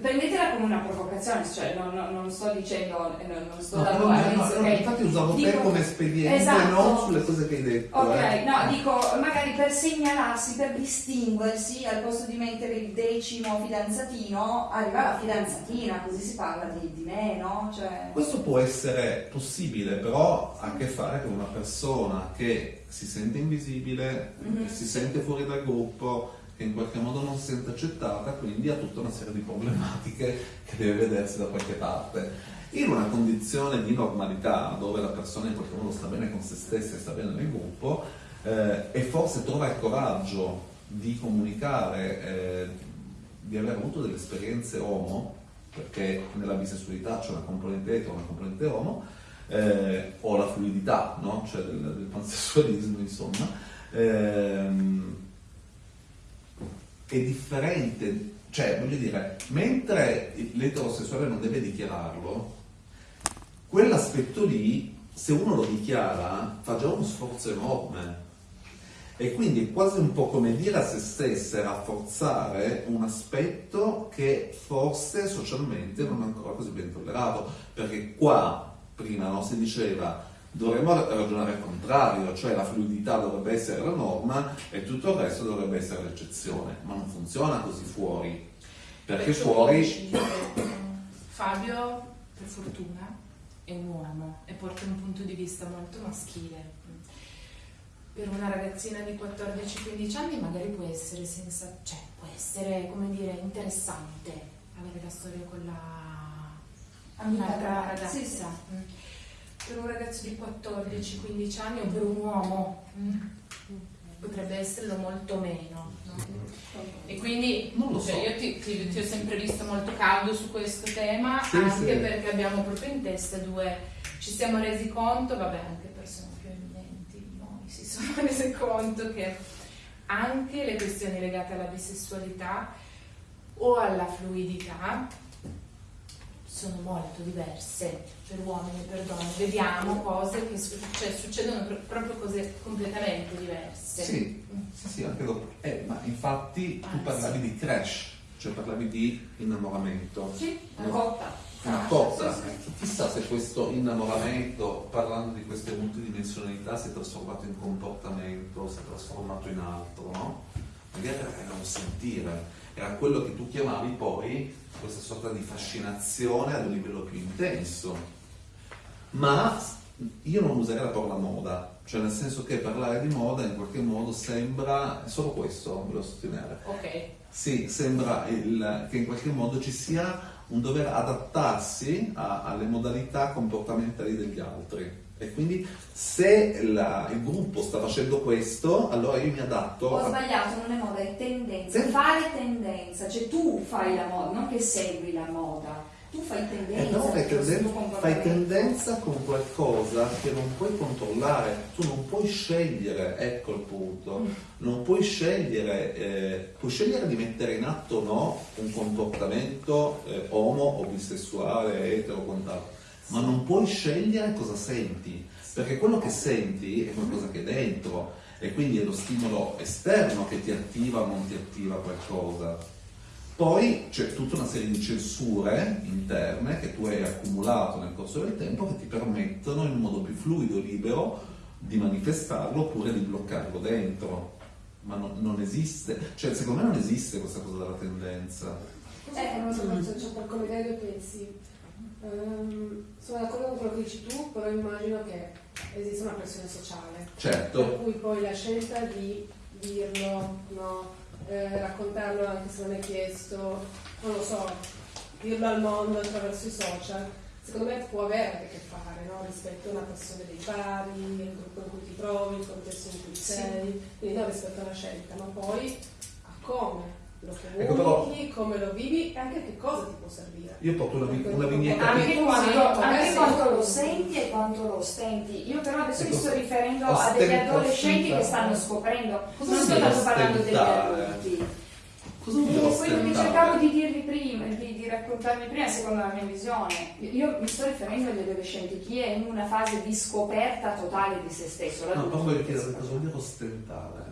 Prendetela come una provocazione, cioè non, non- non sto dicendo, eh, non, non sto No, dando no, no, Renzo, no, ok? infatti usavo te Dico- come espediente, Esatto. non sulle cose che hai detto. Ok, eh. no, dico magari per segnalarsi, per distinguersi, al posto di mettere il decimo fidanzatino, arriva la fidanzatina, così si parla di, di me, no? Cioè, Questo può essere possibile, però ha a che fare con una persona che si sente invisibile, Mhm. che si sente fuori dal gruppo, che in qualche modo non si sente accettata, quindi ha tutta una serie di problematiche che deve vedersi da qualche parte. In una condizione di normalità, dove la persona in qualche modo sta bene con se stessa e sta bene nel gruppo, eh, e forse trova il coraggio di comunicare, eh, di aver avuto delle esperienze homo, perché nella bisessualità c'è una componente etero e una componente homo, eh, o la fluidità, no? cioè del, del pansessualismo, insomma, ehm, è differente, cioè voglio dire, mentre l'eterosessuale non deve dichiararlo, quell'aspetto lì, se uno lo dichiara, fa già uno sforzo enorme. E quindi è quasi un po' come dire a se stessa rafforzare un aspetto che forse socialmente non è ancora così ben tollerato. Perché qua, prima no, si diceva, dovremmo ragionare al contrario, cioè la fluidità dovrebbe essere la norma e tutto il resto dovrebbe essere l'eccezione. Ma non funziona così fuori. Perché Perciò fuori... eh, Fabio, per fortuna, è un uomo e porta un punto di vista molto maschile. Per una ragazzina di 14-15 anni magari può essere senza, cioè può essere, come dire, interessante avere la storia con la un'altra ragazza. Sì, sì. Per un ragazzo di 14-15 anni o per un uomo mm, potrebbe esserlo molto meno. no? E quindi Non lo so. cioè, io ti, ti- ti ho sempre visto molto caldo su questo tema, Sì, anche sì. perché abbiamo proprio in testa due, ci siamo resi conto, vabbè anche persone più eminenti di noi si sono rese conto che anche le questioni legate alla bisessualità o alla fluidità sono molto diverse per uomini e per donne. Vediamo cose che cioè, succedono pro- proprio cose completamente diverse. Sì, sì, sì, anche dopo. Eh, ma infatti tu Ah, parlavi di crash, cioè parlavi di innamoramento. sì, una No. cotta. Una Ah, sì, sì. Chissà se questo innamoramento, parlando di queste multidimensionalità, si è trasformato in comportamento, si è trasformato in altro, no? Magari era un sentire, era quello che tu chiamavi poi questa sorta di fascinazione ad un livello più intenso. Ma io non userei la parola moda, cioè nel senso che parlare di moda in qualche modo sembra, è solo questo, volevo sottolineare, Ok. sì, sembra il- che in qualche modo ci sia un dover adattarsi a- alle modalità comportamentali degli altri. E quindi se la- il gruppo sta facendo questo, allora io mi adatto. Ho a- sbagliato, non è moda, è tendenza. Sì. Fare tendenza, cioè tu fai la moda, non che segui la moda. Tu fai Eh, tendenza. fai, con il tenden- tuo fai tendenza con qualcosa che non puoi controllare, tu non puoi scegliere, ecco il punto, Mm. non puoi scegliere, eh, puoi scegliere di mettere in atto o no un comportamento eh, omo o bisessuale, etero, quant'altro, ma non puoi scegliere cosa senti, perché quello che senti è qualcosa che è dentro e quindi è lo stimolo esterno che ti attiva o non ti attiva qualcosa. Poi c'è tutta una serie di censure interne che tu hai accumulato nel corso del tempo che ti permettono in un modo più fluido, libero, di manifestarlo oppure di bloccarlo dentro. Ma non, non esiste, cioè secondo me non esiste questa cosa della tendenza. Eh, non so, faccio per collegare due pensi. Ehm, sono d'accordo con quello che dici tu, però immagino che esiste una pressione sociale. Per Certo, cui poi la scelta di dirlo, no, eh, raccontarlo anche se non è chiesto, non lo so, dirlo al mondo attraverso i social, secondo me può avere anche a che fare no? rispetto a una passione dei pari, il gruppo in cui ti trovi, il contesto in cui sei, quindi non rispetto alla scelta, ma poi a come lo Ecco, però- come lo vivi e anche a che cosa ti può servire. io porto una, una vignetta Anche Sì, anche quanto lo senti e quanto lo ostenti. Io però adesso mi Ecco, sto riferendo a degli adolescenti che stanno scoprendo. Cosa non sto tanto parlando degli adulti. Cosa quello che cercavo di dirvi prima, di, di raccontarvi prima, secondo la mia visione, io mi sto riferendo agli adolescenti, chi è in una fase di scoperta totale di se stesso. No, chiedere questo cosa vuol dire ostentare.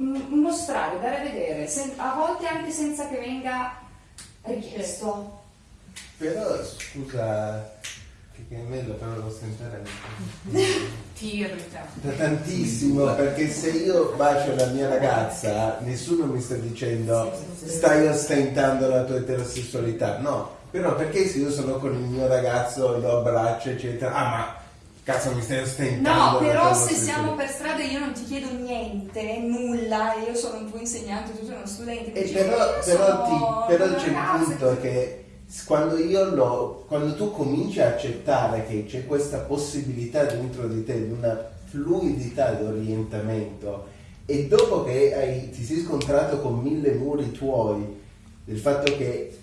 Mostrare, dare a vedere, a volte anche senza che venga richiesto. Però scusa, che a me la parola ostentare Ti irrita. da tantissimo perché se io bacio la mia ragazza nessuno mi sta dicendo stai ostentando la tua eterosessualità no però perché se io sono con il mio ragazzo lo abbraccio eccetera ah ma cazzo mi stai ostentando No, però se siamo per strada io non ti chiedo niente, nulla, e io sono un tuo insegnante, tu sei uno studente, E dici, però, "Io però, sono ti- però c'è il punto che s- quando, io lo, quando tu cominci a accettare che c'è questa possibilità dentro di te di una fluidità di orientamento e dopo che hai- ti sei scontrato con mille muri tuoi del fatto che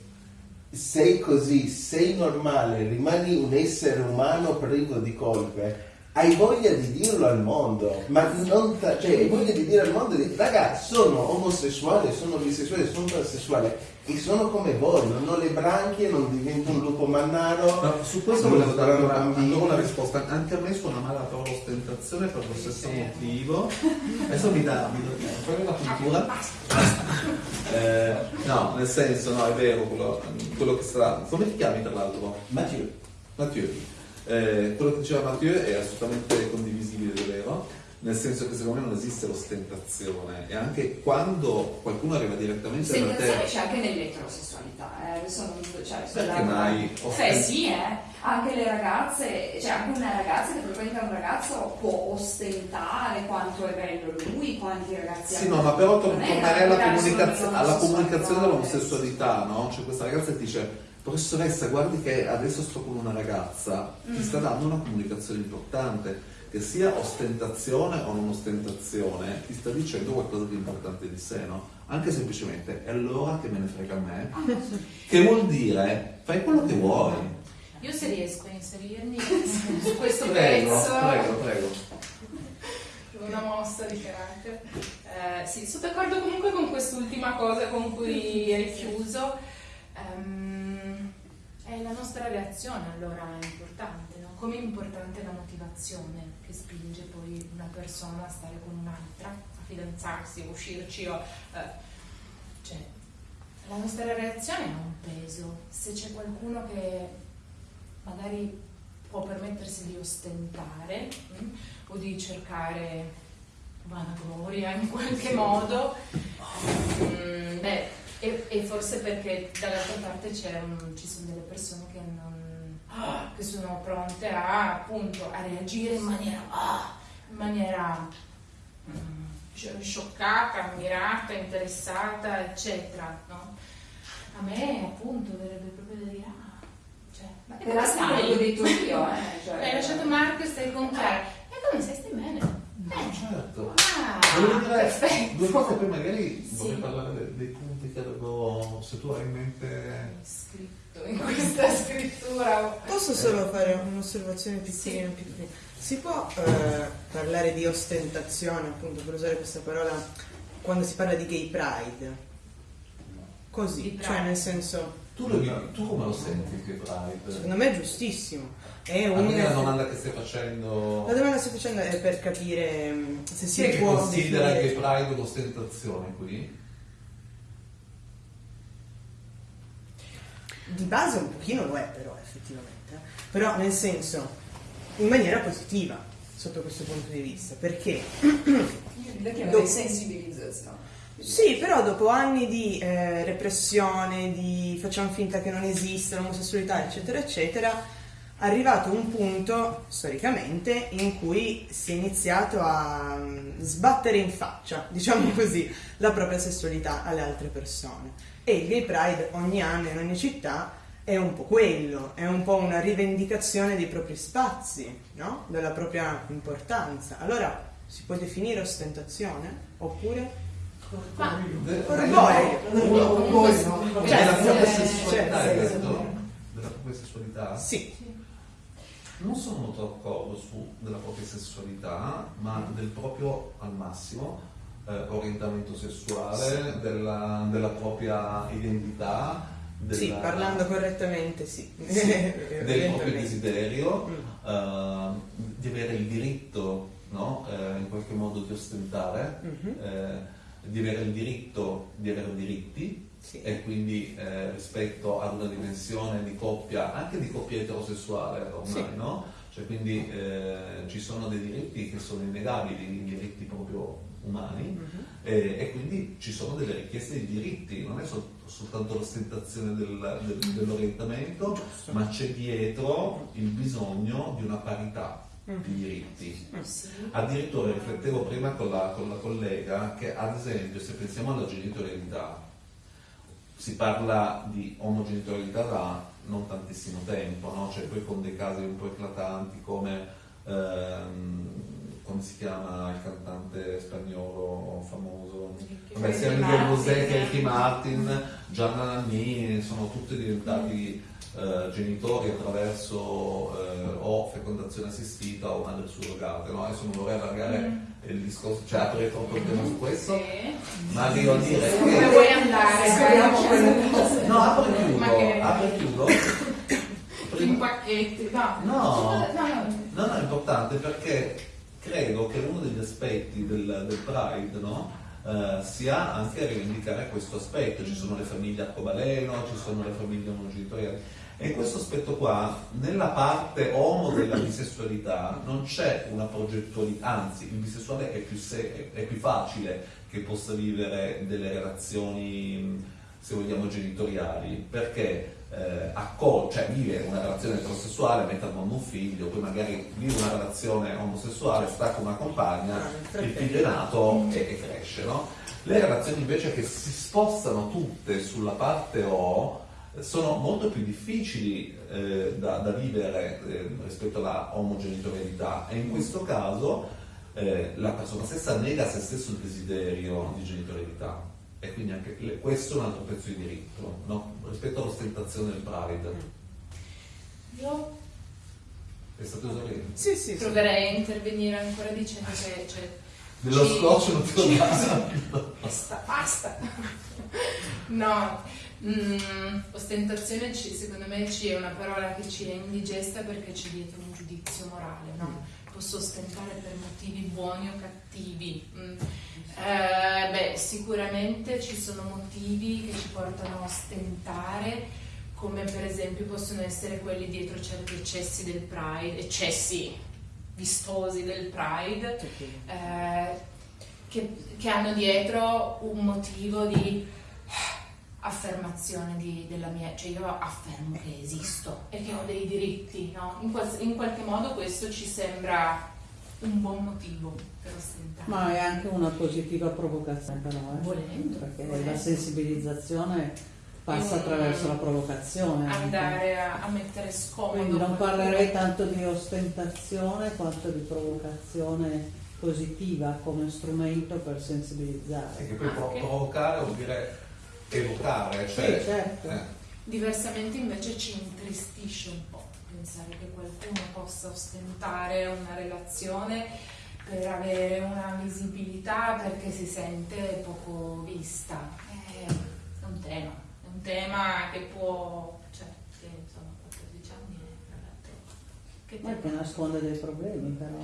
sei così, sei normale, rimani un essere umano privo di colpe, hai voglia di dirlo al mondo, ma non ta- cioè, hai voglia di dire al mondo, di, raga, sono omosessuale, sono bisessuale, sono transessuale e sono come voi, non ho le branchie, non divento un lupo mannaro. No, su questo volevo dare una, una risposta. Anche a me suona male la parola ostentazione per lo stesso motivo. Adesso mi dà, mi dà la cultura? Eh, no, nel senso, no, è vero quello, quello che sta. Come ti chiami tra l'altro? Mathieu. Mathieu. Eh, quello che diceva Mathieu è assolutamente condivisibile, è vero? Nel senso che secondo me non esiste l'ostentazione e anche quando qualcuno arriva direttamente da Ostentazione te c'è anche nell'eterosessualità, eh, non cioè, Perché mai? Eh sì, eh. Anche le ragazze, cioè anche una ragazza che frequenta un ragazzo può ostentare quanto è bello lui, quanti ragazzi Sì, no, ma però tornerei alla, da comunicaz- solo alla comunicazione dell'omosessualità. no? Cioè questa ragazza ti dice, professoressa, guardi che adesso sto con una ragazza, ti sta dando una comunicazione importante, che sia ostentazione o non ostentazione, ti sta dicendo qualcosa di importante di sé, no? Anche semplicemente, e allora che me ne frega a me? Che vuol dire, fai quello che vuoi. Io se riesco a inserirmi su questo Prego, pezzo, prego, prego. una mossa di carattere. Eh, sì, sono d'accordo comunque con quest'ultima cosa con cui hai chiuso. Ehm, è la nostra reazione allora è importante, no? Come è importante la motivazione che spinge poi una persona a stare con un'altra, a fidanzarsi, a uscirci o... eh, cioè, la nostra reazione ha un peso. Se c'è qualcuno che magari può permettersi di ostentare mm, o di cercare vanagloria in qualche modo, mm, beh, e, e forse perché dall'altra parte c'è un- ci sono delle persone che, non, ah, che sono pronte a, appunto, a reagire in maniera, ah, in maniera mm, sci- scioccata, ammirata, interessata, eccetera. no? A me appunto verrebbe proprio da dire, ah, cioè, ma che Però sì, l'ho detto io, eh, cioè- Hai lasciato Marco e stai con Chiara. E come stai? Stai bene? Eh, Certo. ah, Volevo dire perfetto. due cose, poi magari Sì. vorrei parlare de- dei punti che avevo, se tu hai in mente... scritto in questa scrittura. Posso solo fare un'osservazione piccolina, piccolina? Si può eh, parlare di ostentazione, appunto, per usare questa parola, quando si parla di gay pride? Così, Di cioè pride. nel senso, Tu, lo- tu come lo senti che Pride? secondo me è giustissimo. È un... quindi la domanda che stai facendo... La domanda che sto facendo è per capire mm, se si è che può considera definire- che Pride un'ostentazione qui? Di base un pochino lo è però effettivamente, però nel senso in maniera positiva sotto questo punto di vista, perché Io chiamo Dopo- sensibilizzazione. Sì, però dopo anni di eh, repressione, di facciamo finta che non esista l'omosessualità, eccetera, eccetera, arrivato un punto, storicamente, in cui si è iniziato a mm, sbattere in faccia, diciamo così, la propria sessualità alle altre persone. E il Gay Pride ogni anno in ogni città è un po' quello, è un po' una rivendicazione dei propri spazi, no? Della propria importanza. Allora, si può definire ostentazione? Oppure... Ma Orgoglio. Cioè, Cioè, della propria sì, sessualità, hai sì. detto? Della propria sessualità? Sì. Non sono molto d'accordo su della propria sessualità, ma del proprio al massimo eh, orientamento sessuale, della, della propria identità, della- Sì, parlando correttamente, sì. Sì, del proprio desiderio, Mm. eh, di avere il diritto no, eh, in qualche modo di ostentare, Mhm. eh, di avere il diritto di avere diritti Sì. e quindi eh, rispetto ad una dimensione di coppia, anche di coppia eterosessuale ormai, Sì. no? Cioè quindi eh, ci sono dei diritti che sono innegabili, diritti proprio umani Mhm. e, e quindi ci sono delle richieste di diritti, non è sol- soltanto l'ostentazione del- del- dell'orientamento, ma c'è dietro il bisogno di una parità diritti. Sì. Addirittura riflettevo prima con la, con la collega che ad esempio se pensiamo alla genitorialità si parla di omogenitorialità da non tantissimo tempo, no? cioè poi con dei casi un po' eclatanti come ehm, come si chiama il cantante spagnolo famoso? Vabbè, sia Miguel Martin. Bosé che Ricky Martin, Gianna Nannini, sono tutti diventati eh, genitori attraverso eh, o fecondazione assistita o madre surrogate. No? Adesso non vorrei allargare il discorso, cioè aprire troppo il tema su questo, Sì. ma arrivo a dire Dove che... vuoi andare? No, apro e chiudo, che- apro e chiudo. In pacchetti, no. No. no, no. È importante perché credo che uno degli aspetti del, del Pride no, eh, sia anche rivendicare questo aspetto. Ci sono le famiglie arcobaleno, ci sono le famiglie monogenitoriali. E in questo aspetto qua, nella parte homo della bisessualità, non c'è una progettualità, anzi il bisessuale è più, se- è più facile che possa vivere delle relazioni, se vogliamo, genitoriali, perché eh, accol- cioè vive una relazione eterosessuale, mette al mondo un figlio, poi magari vive una relazione omosessuale, sta con una compagna, il figlio è nato e, e cresce, no? Le relazioni invece che si spostano tutte sulla parte O sono molto più difficili eh, da, da vivere eh, rispetto alla omogenitorialità e in questo caso eh, la persona stessa nega a se stesso il desiderio di genitorialità. E quindi anche le- questo è un altro pezzo di diritto no? rispetto all'ostentazione del Pride Io? È stato esaurito? Sì, sì, proverei a intervenire ancora dicendo che cioè, dello ci- scotch non lo ci- dà Basta, basta. No, mm, ostentazione ci- secondo me ci è una parola che ci è indigesta perché c'è dietro un giudizio morale, no? Posso ostentare per motivi buoni o cattivi. Mm. Eh, beh, sicuramente ci sono motivi che ci portano a ostentare, come per esempio possono essere quelli dietro certi eccessi del Pride, eccessi vistosi del Pride, eh, che, che hanno dietro un motivo di affermazione di- della mia, cioè io affermo che esisto e che ho dei diritti, no? In, quals- in qualche modo questo ci sembra un buon motivo per ostentare. Ma è anche una positiva provocazione però, eh. Volendo, perché volendo. la sensibilizzazione passa Mm. attraverso la provocazione. andare a, a mettere scomodo. Quindi non parlerei tanto di ostentazione quanto di provocazione positiva come strumento per sensibilizzare. e che poi Anche. provocare vuol dire evocare cioè, Sì, certo. eh, Diversamente invece ci intristisce un po' pensare che qualcuno possa ostentare una relazione per avere una visibilità perché si sente poco vista. È è un tema, è un tema che può, cioè, che insomma, a 14 anni è tra l'altro. Che Ma che nasconde dei problemi però.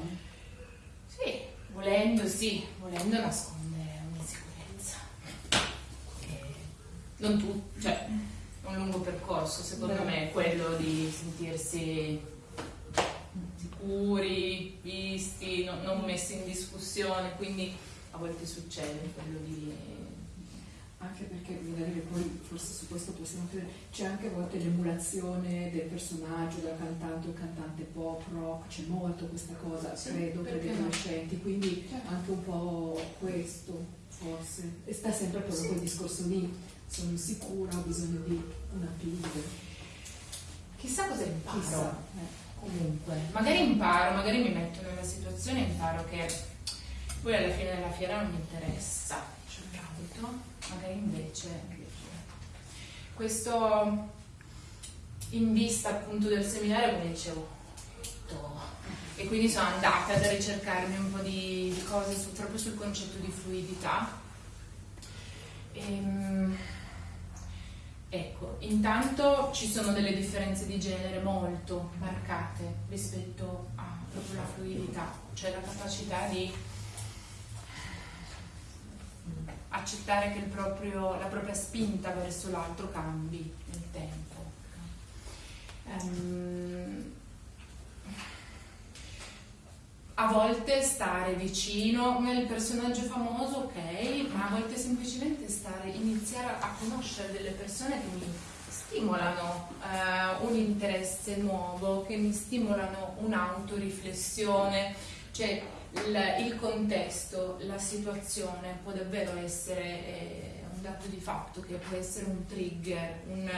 Sì, volendo sì, volendo nasconde un'insicurezza. Eh, Non tu, cioè, è un lungo percorso, secondo Beh. me, quello di sentirsi sicuri, visti, no- non messi in discussione, quindi a volte succede quello di... Anche perché dire, poi forse su questo possiamo dire, c'è anche a volte l'emulazione del personaggio, della cantante o cantante pop, rock, c'è molto questa cosa, Sì, credo, per gli adolescenti, quindi anche un po' questo, forse. E sta sempre proprio quel discorso lì, sono insicura, ho bisogno di un appiglio. Chissà cosa imparo. Chissà. eh. Comunque, magari imparo, magari mi metto nella situazione e imparo che poi alla fine della fiera non mi interessa, cioè capito? Magari invece questo in vista appunto del seminario come dicevo to- e quindi sono andata ad ricercarmi un po' di di cose su- proprio sul concetto di fluidità Ehm, Ecco, intanto ci sono delle differenze di genere molto marcate rispetto a proprio la fluidità, cioè la capacità di accettare che proprio- la propria spinta verso l'altro cambi nel tempo. Ehm, a volte stare vicino, il personaggio famoso, ok, ma a volte semplicemente stare, iniziare a conoscere delle persone che mi stimolano eh, un interesse nuovo, che mi stimolano un'autoriflessione, cioè il, il contesto, la situazione può davvero essere eh, un dato di fatto, che può essere un trigger, un,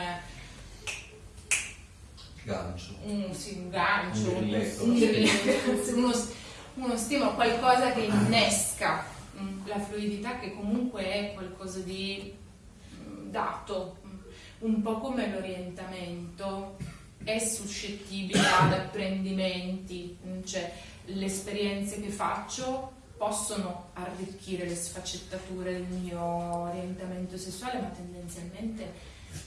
Gancio. un, sì, un gancio, Un un grilletto, uno, uno stimolo, qualcosa che innesca mm, la fluidità che comunque è qualcosa di mm, dato, mm, un po' come l'orientamento è suscettibile ad apprendimenti, cioè le esperienze che faccio possono arricchire le sfaccettature del mio orientamento sessuale, ma tendenzialmente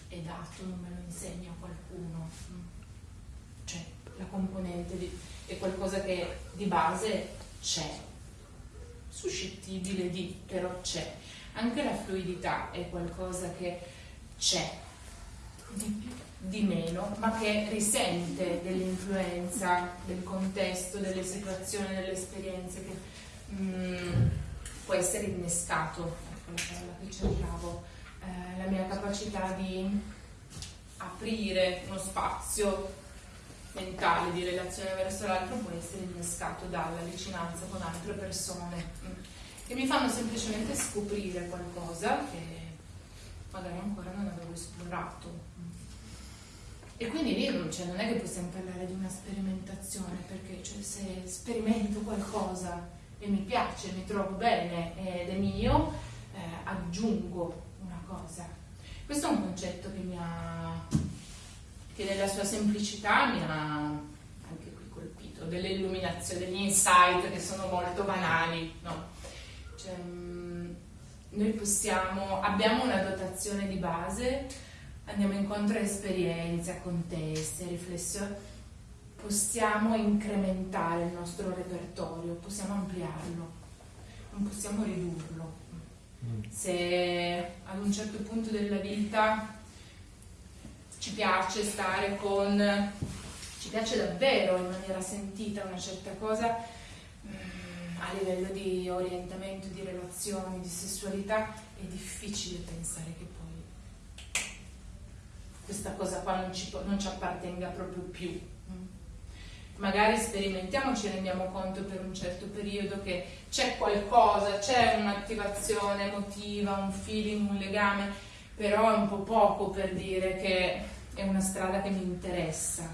è dato, non me lo insegna qualcuno. La componente di, è qualcosa che di base c'è, suscettibile di, però c'è. Anche la fluidità è qualcosa che c'è, di di meno, ma che risente dell'influenza del contesto, delle situazioni, delle esperienze che mm, può essere innescato, ecco la parola che cercavo, eh, la mia capacità di aprire uno spazio mentale di relazione verso l'altro può essere innescato dalla vicinanza con altre persone mm, che mi fanno semplicemente scoprire qualcosa che magari ancora non avevo esplorato. mm. E quindi lì cioè, non è che possiamo parlare di una sperimentazione, perché cioè, se sperimento qualcosa e mi piace, mi trovo bene ed è mio, eh, aggiungo una cosa. Questo è un concetto che mi ha, che nella sua semplicità mi ha anche qui colpito, delle illuminazioni, degli insight che sono molto banali, no? Cioè, mm, noi possiamo, abbiamo una dotazione di base, andiamo incontro a esperienze, a contesti, a riflessioni, possiamo incrementare il nostro repertorio, possiamo ampliarlo, non possiamo ridurlo. Se ad un certo punto della vita ci piace stare con, ci piace davvero in maniera sentita una certa cosa, mm, a livello di orientamento, di relazioni, di sessualità, è difficile pensare che poi questa cosa qua non ci, non ci appartenga proprio più. mm. Magari sperimentiamo, ci rendiamo conto per un certo periodo che c'è qualcosa, c'è un'attivazione emotiva, un feeling, un legame, però è un po' poco per dire che è una strada che mi interessa.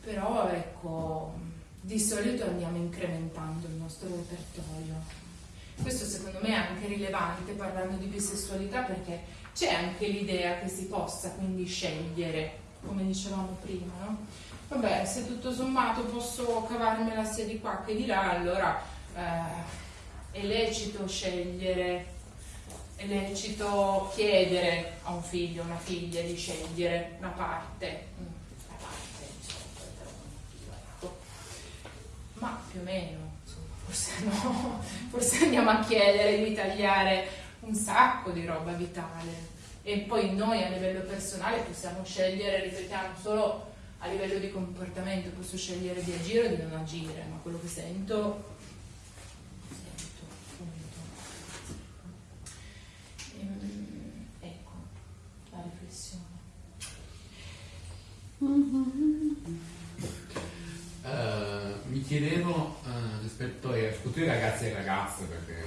Però ecco, di solito andiamo incrementando il nostro repertorio. Questo secondo me è anche rilevante parlando di bisessualità perché c'è anche l'idea che si possa quindi scegliere, come dicevamo prima, no? Vabbè, se tutto sommato posso cavarmela sia di qua che di là, allora eh, è lecito scegliere, è lecito chiedere a un figlio, a una figlia di scegliere una parte, mm, la parte insomma, eteronormativa, ecco. ma più o meno, insomma, forse no, forse andiamo a chiedere di tagliare un sacco di roba vitale e poi noi a livello personale possiamo scegliere, ripetiamo, solo a livello di comportamento posso scegliere di agire o di non agire, ma quello che sento, punto. Ehm, ecco, la riflessione. Eh, mi chiedevo eh, rispetto ai tutti i ragazzi e ragazze perché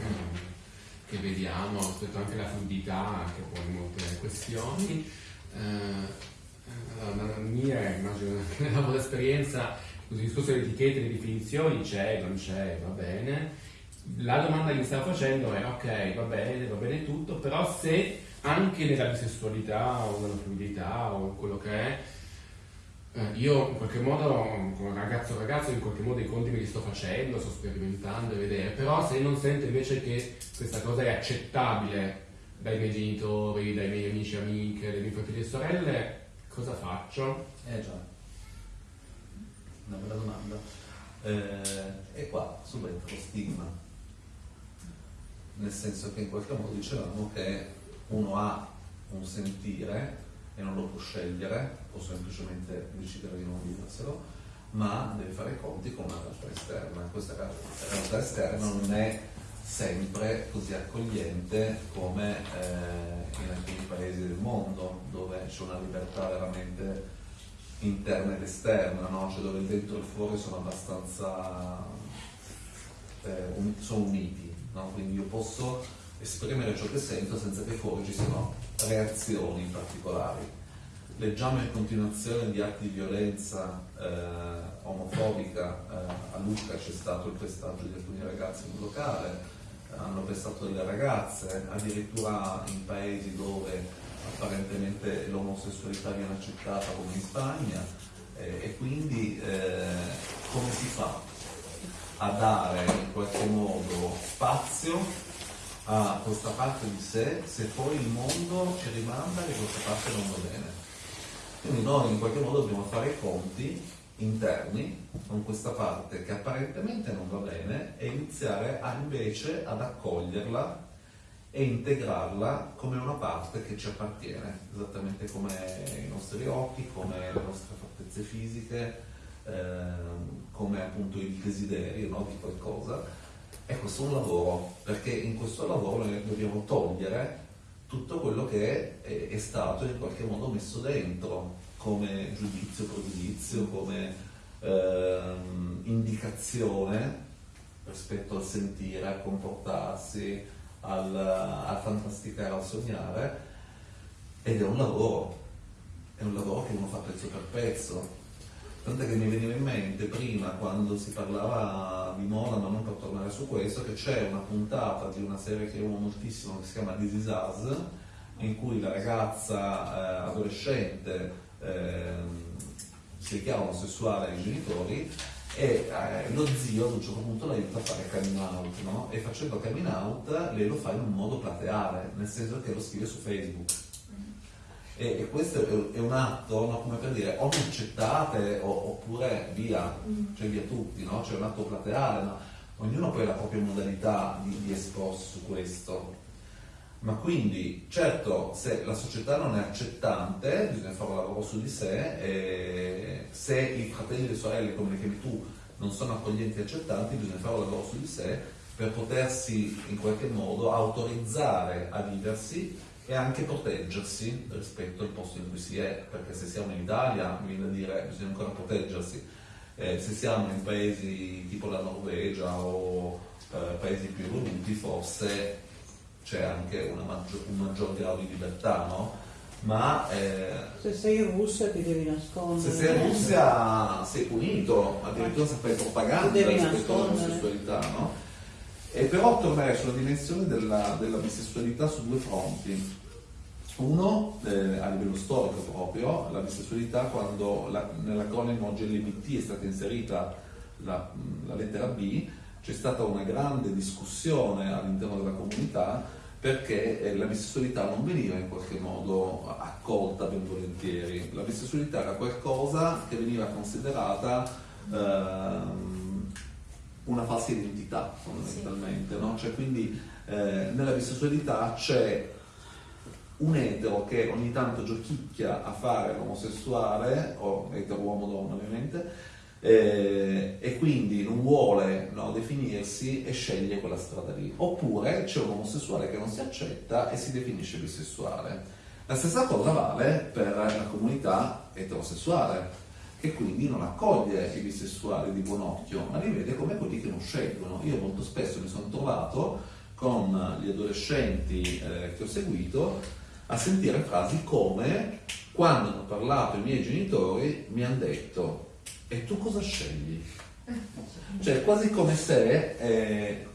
che vediamo rispetto anche alla fluidità che poi molte questioni allora, nella mia immagino anche nella vostra esperienza questo discorso di etichette di definizioni c'è, non c'è, va bene. La domanda che mi stavo facendo è ok, va bene, va bene tutto però se anche nella bisessualità o nella fluidità o quello che è eh, io in qualche modo, come ragazzo ragazzo, in qualche modo i conti me li sto facendo, sto sperimentando e vedere, però se non sento invece che questa cosa è accettabile dai miei genitori, dai miei amici e amiche, dai miei fratelli e sorelle, cosa faccio? Eh già, una bella domanda. Eh, e qua subentra lo stigma. nel senso che in qualche modo dicevamo che uno ha un sentire e non lo può scegliere, o semplicemente decidere di non viverselo, ma deve fare i conti con una realtà esterna. Questa realtà esterna non è sempre così accogliente come eh, in alcuni paesi del mondo, dove c'è una libertà veramente interna ed esterna, no? cioè dove il dentro e il fuori sono abbastanza eh, un, sono uniti, no? quindi io posso esprimere ciò che sento senza che fuori ci siano reazioni particolari. Leggiamo in continuazione di atti di violenza eh, omofobica, eh, a Lucca c'è stato il pestaggio di alcuni ragazzi in un locale, hanno pestato delle ragazze, addirittura in paesi dove apparentemente l'omosessualità viene accettata come in Spagna eh, e quindi eh, come si fa a dare in qualche modo spazio a questa parte di sé se poi il mondo ci rimanda che questa parte non va bene. Quindi noi in qualche modo dobbiamo fare i conti interni con questa parte che apparentemente non va bene e iniziare a, invece ad accoglierla e integrarla come una parte che ci appartiene, esattamente come i nostri occhi, come le nostre fattezze fisiche, ehm, come appunto il desiderio no, di qualcosa. E questo è un lavoro, perché in questo lavoro noi dobbiamo togliere tutto quello che è, è stato in qualche modo messo dentro, come giudizio, pregiudizio, come ehm, indicazione rispetto al sentire, al comportarsi, al, a fantasticare, a sognare, ed è un lavoro, è un lavoro che uno fa pezzo per pezzo. Tant'è che mi veniva in mente prima, quando si parlava di moda, ma non per tornare su questo, che c'è una puntata di una serie che amo moltissimo che si chiama This Is Us, in cui la ragazza eh, adolescente Ehm, si dichiara omosessuale ai genitori e eh, lo zio ad un certo punto l'aiuta a fare coming out, no? E facendo coming out lei lo fa in un modo plateale, nel senso che lo scrive su Facebook. E, e questo è, è, un atto, no? come per dire, o mi accettate o, oppure via, cioè via tutti, no? C'è un atto plateale, ma ognuno poi ha la propria modalità di, di esposto su questo. Ma quindi, certo, se la società non è accettante, bisogna fare un lavoro su di sé, e se i fratelli e le sorelle, come le chiami tu, non sono accoglienti e accettanti, bisogna fare un lavoro su di sé per potersi in qualche modo autorizzare a viversi e anche proteggersi rispetto al posto in cui si è, perché se siamo in Italia, mi viene da dire, bisogna ancora proteggersi. Eh, se siamo in paesi tipo la Norvegia o eh, paesi più evoluti, forse c'è anche maggior, un maggior grado di libertà, no? Ma eh, se sei in Russia ti devi nascondere. Se sei in Russia sei punito, addirittura se fai propaganda rispetto all'omosessualità, no? E però tornerei sulla dimensione della, della bisessualità su due fronti. Uno, eh, a livello storico proprio, la bisessualità quando la, nell'acronimo GLBT è stata inserita la, la lettera B, c'è stata una grande discussione all'interno della comunità perché eh, la bisessualità non veniva in qualche modo accolta ben volentieri. La bisessualità era qualcosa che veniva considerata ehm, una falsa identità fondamentalmente, sì. no? cioè, quindi eh, nella bisessualità c'è un etero che ogni tanto giochicchia a fare l'omosessuale, o etero uomo donna ovviamente, eh, e quindi non vuole no, definirsi e sceglie quella strada lì. Oppure c'è un omosessuale che non si accetta e si definisce bisessuale. La stessa cosa vale per la comunità eterosessuale, che quindi non accoglie i bisessuali di buon occhio, ma li vede come quelli che non scelgono. Io molto spesso mi sono trovato con gli adolescenti eh, che ho seguito a sentire frasi come quando hanno parlato i miei genitori mi hanno detto e tu cosa scegli? Cioè, quasi come se eh,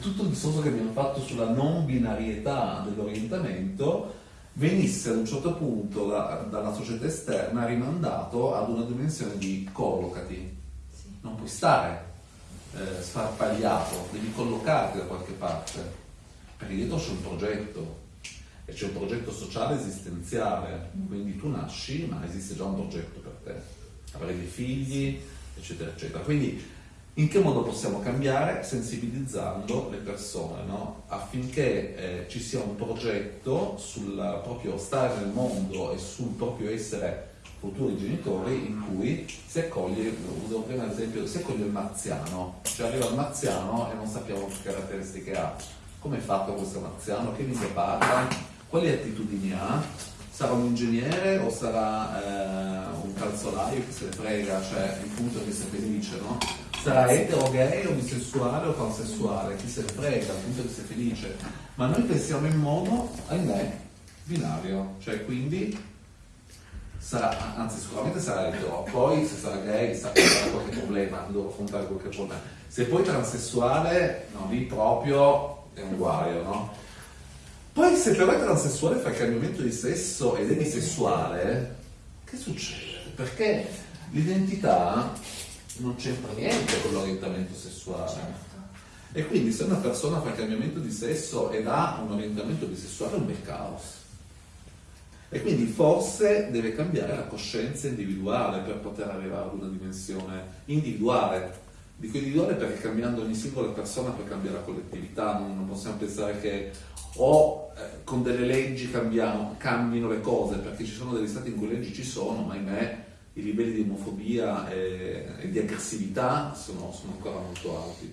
tutto il discorso che abbiamo fatto sulla non binarietà dell'orientamento venisse ad un certo punto da, dalla società esterna rimandato ad una dimensione di collocati. Non puoi stare eh, sfarpagliato, devi collocarti da qualche parte, perché dietro c'è un progetto e c'è un progetto sociale esistenziale, quindi tu nasci ma esiste già un progetto per te avere dei figli, eccetera, eccetera. Quindi In che modo possiamo cambiare? Sensibilizzando le persone, no? affinché eh, ci sia un progetto sul proprio stare nel mondo e sul proprio essere futuri genitori in cui si accoglie, uso prima l'esempio, si accoglie il marziano, cioè arriva il marziano e non sappiamo che caratteristiche ha. Come è fatto questo marziano? Che lingue parla? Quali attitudini ha? Sarà un ingegnere o sarà eh, un calzolaio che se ne frega, cioè il punto è che sia felice, no? sarà etero, gay o bisessuale o pansessuale, chi se ne frega, appunto che sia felice. Ma noi pensiamo in modo, ahimè, binario, cioè quindi sarà, anzi sicuramente sarà etero, poi se sarà gay sarà qualche problema, devo affrontare qualche problema. Se poi transessuale, no, lì proprio è un guaio, no? Poi se però è transessuale fa il cambiamento di sesso ed è bisessuale, che succede? Perché l'identità non c'entra niente con l'orientamento sessuale. Certo. E quindi se una persona fa il cambiamento di sesso ed ha un orientamento bisessuale è un bel caos. E quindi forse deve cambiare la coscienza individuale per poter arrivare ad una dimensione individuale. Dico individuale perché cambiando ogni singola persona poi cambia la collettività, non, non possiamo pensare che o eh, con delle leggi cambiamo, cambino le cose, perché ci sono degli stati in cui le leggi ci sono, ma ahimè i livelli di omofobia e, e di aggressività sono, sono, ancora molto alti.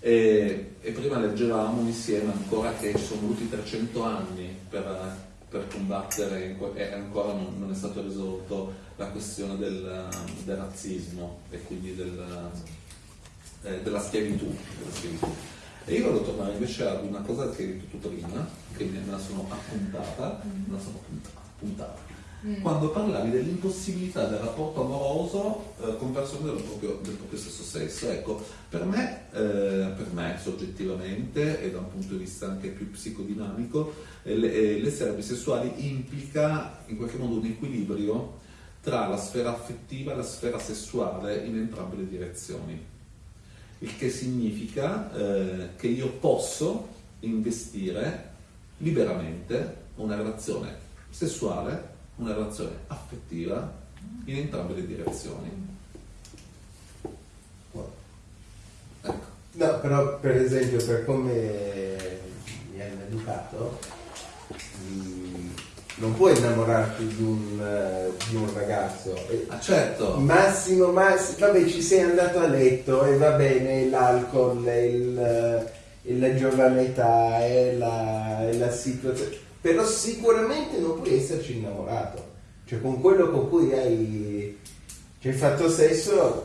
E, e, prima leggevamo insieme ancora che ci sono voluti 300 anni per, per combattere e ancora non, non, è stato risolto la questione del, del razzismo e quindi del, eh, della, schiavitù, della, schiavitù, E io voglio tornare invece ad una cosa che hai detto tu prima, che me la sono appuntata, me la sono appuntata mm. quando parlavi dell'impossibilità del rapporto amoroso eh, con persone del proprio, del proprio, stesso sesso. Ecco, per me, eh, per me soggettivamente e da un punto di vista anche più psicodinamico, eh, l'essere bisessuali implica in qualche modo un equilibrio tra la sfera affettiva e la sfera sessuale in entrambe le direzioni. Il che significa eh, che io posso investire liberamente una relazione sessuale una relazione affettiva in entrambe le direzioni. Ecco. No, però per esempio per come mi hanno educato, mm, non puoi innamorarti di un, eh, di un ragazzo. Ah, certo. Massimo, massimo, vabbè ci sei andato a letto e va bene l'alcol, il, il, la giovane età e la, la situazione però sicuramente non puoi esserci innamorato. Cioè con quello con cui hai, ci hai fatto sesso,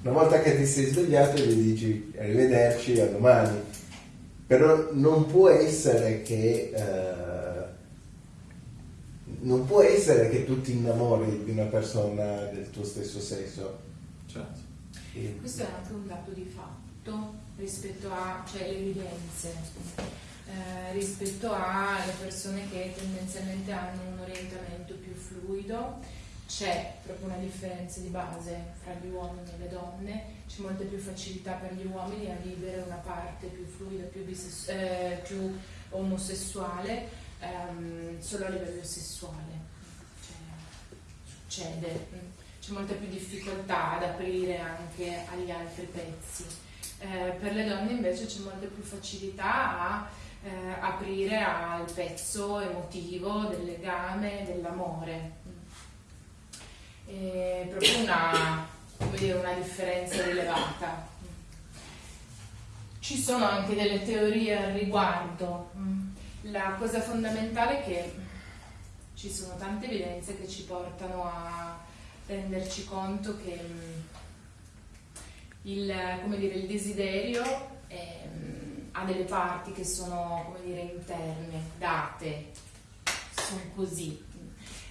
una volta che ti sei svegliato gli dici arrivederci, a domani. Però non può essere che... Uh, non può essere che tu ti innamori di una persona del tuo stesso sesso. Certo. E... Questo è anche un dato di fatto rispetto a cioè, le evidenze eh, rispetto alle persone che tendenzialmente hanno un orientamento più fluido. C'è proprio una differenza di base fra gli uomini e le donne, c'è molta più facilità per gli uomini a vivere una parte più fluida, più, eh, più omosessuale, ehm, solo a livello sessuale. Cioè, succede, c'è molta più difficoltà ad aprire anche agli altri pezzi. Eh, per le donne invece c'è molta più facilità a eh, aprire al pezzo emotivo del legame, dell'amore. È proprio una, dire, una differenza rilevata. Ci sono anche delle teorie al riguardo. La cosa fondamentale è che ci sono tante evidenze che ci portano a renderci conto che il, dire, il desiderio è, ha delle parti che sono, dire, interne, date, sono così,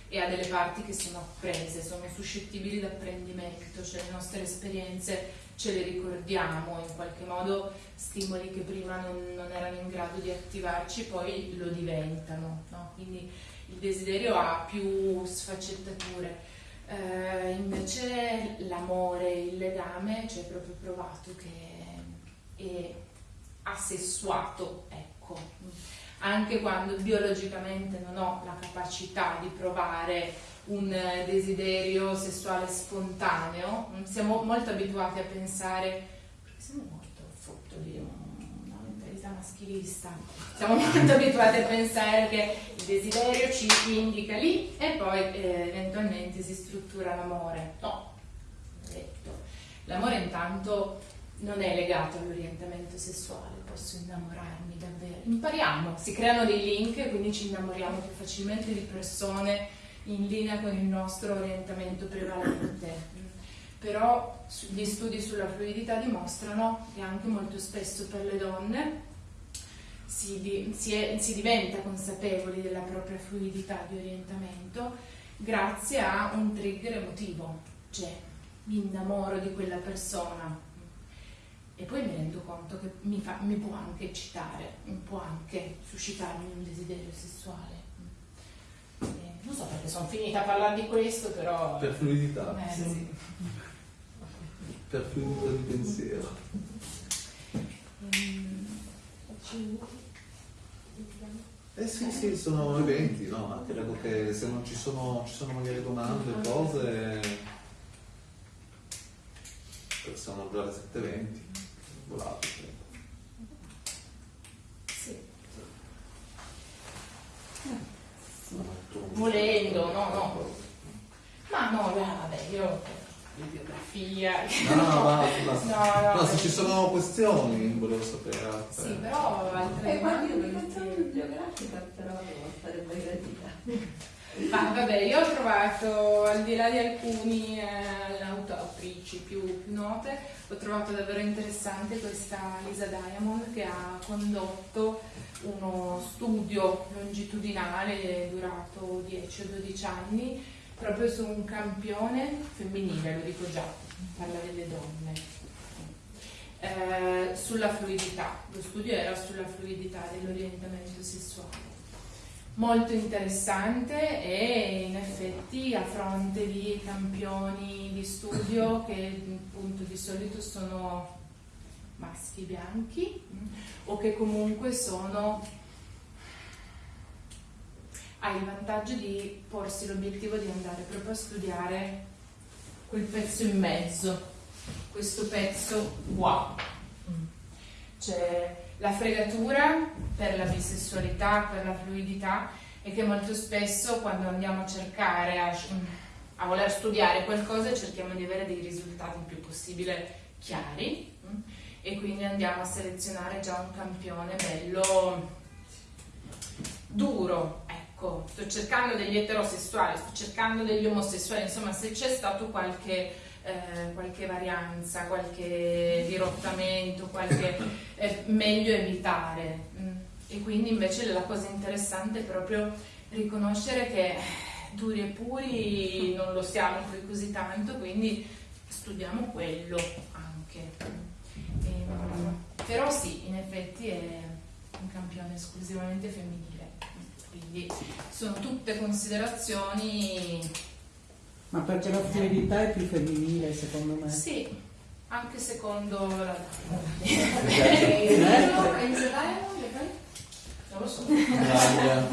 e ha delle parti che sono apprese, sono suscettibili d'apprendimento, cioè le nostre esperienze ce le ricordiamo, in qualche modo stimoli che prima non, non erano in grado di attivarci poi lo diventano, no? quindi il desiderio ha più sfaccettature. Eh, invece l'amore, il legame, cioè proprio provato che è asessuato, ecco. anche quando biologicamente non ho la capacità di provare un eh, desiderio sessuale spontaneo, mm, siamo molto abituati a pensare, perché siamo molto frutto di una mentalità maschilista, siamo molto abituati a pensare che il desiderio ci indica lì e poi eh, eventualmente si struttura l'amore. No, detto. L'amore intanto non è legato all'orientamento sessuale, posso innamorarmi davvero. Impariamo, si creano dei link, quindi ci innamoriamo più facilmente di persone in linea con il nostro orientamento prevalente. Però gli studi sulla fluidità dimostrano che anche molto spesso per le donne si, di, si, è, si diventa consapevoli della propria fluidità di orientamento grazie a un trigger emotivo, cioè mi innamoro di quella persona e poi mi rendo conto che mi, fa, mi può anche eccitare, può anche suscitarmi un desiderio sessuale. Non so perché sono finita a parlare di questo, però... Per fluidità. Eh, sì. Per fluidità di pensiero. Eh sì, sì, sono eventi, no? Credo che se non ci sono, ci sono magari domande, cose, sono già le 7.20, volato. Sì. Volendo, no, no. Ma no, vabbè, io bibliografia. No, no, basta, basta. No, no, No, se ci sono questioni volevo sapere. altre. Sì, però altre E qualche domande indicazione bibliografica però sarebbe gradita. Ma vabbè, io ho trovato, al di là di alcuni eh, autrici più, note, ho trovato davvero interessante questa Lisa Diamond che ha condotto uno studio longitudinale durato 10 o 12 anni proprio su un campione femminile, lo dico già, parla delle donne, eh, sulla fluidità. Lo studio era sulla fluidità dell'orientamento sessuale molto interessante e in effetti a fronte di campioni di studio che appunto di solito sono maschi bianchi mm, o che comunque sono ha il vantaggio di porsi l'obiettivo di andare proprio a studiare quel pezzo in mezzo, questo pezzo qua. Mm. Cioè, la fregatura per la bisessualità, per la fluidità, è che molto spesso quando andiamo a cercare, a, a voler studiare qualcosa, cerchiamo di avere dei risultati il più possibile chiari mm, e quindi andiamo a selezionare già un campione bello duro. Ecco, sto cercando degli eterosessuali, sto cercando degli omosessuali, insomma se c'è stato qualche eh, qualche varianza, qualche dirottamento, qualche è meglio evitare. Mm. E quindi invece la cosa interessante è proprio riconoscere che duri e puri non lo siamo poi così tanto, quindi studiamo quello anche. E, però sì, in effetti è un campione esclusivamente femminile, quindi sono tutte considerazioni Ma perché la fluidità è più femminile secondo me. Sì, anche secondo la Eh? Non lo so. Eh,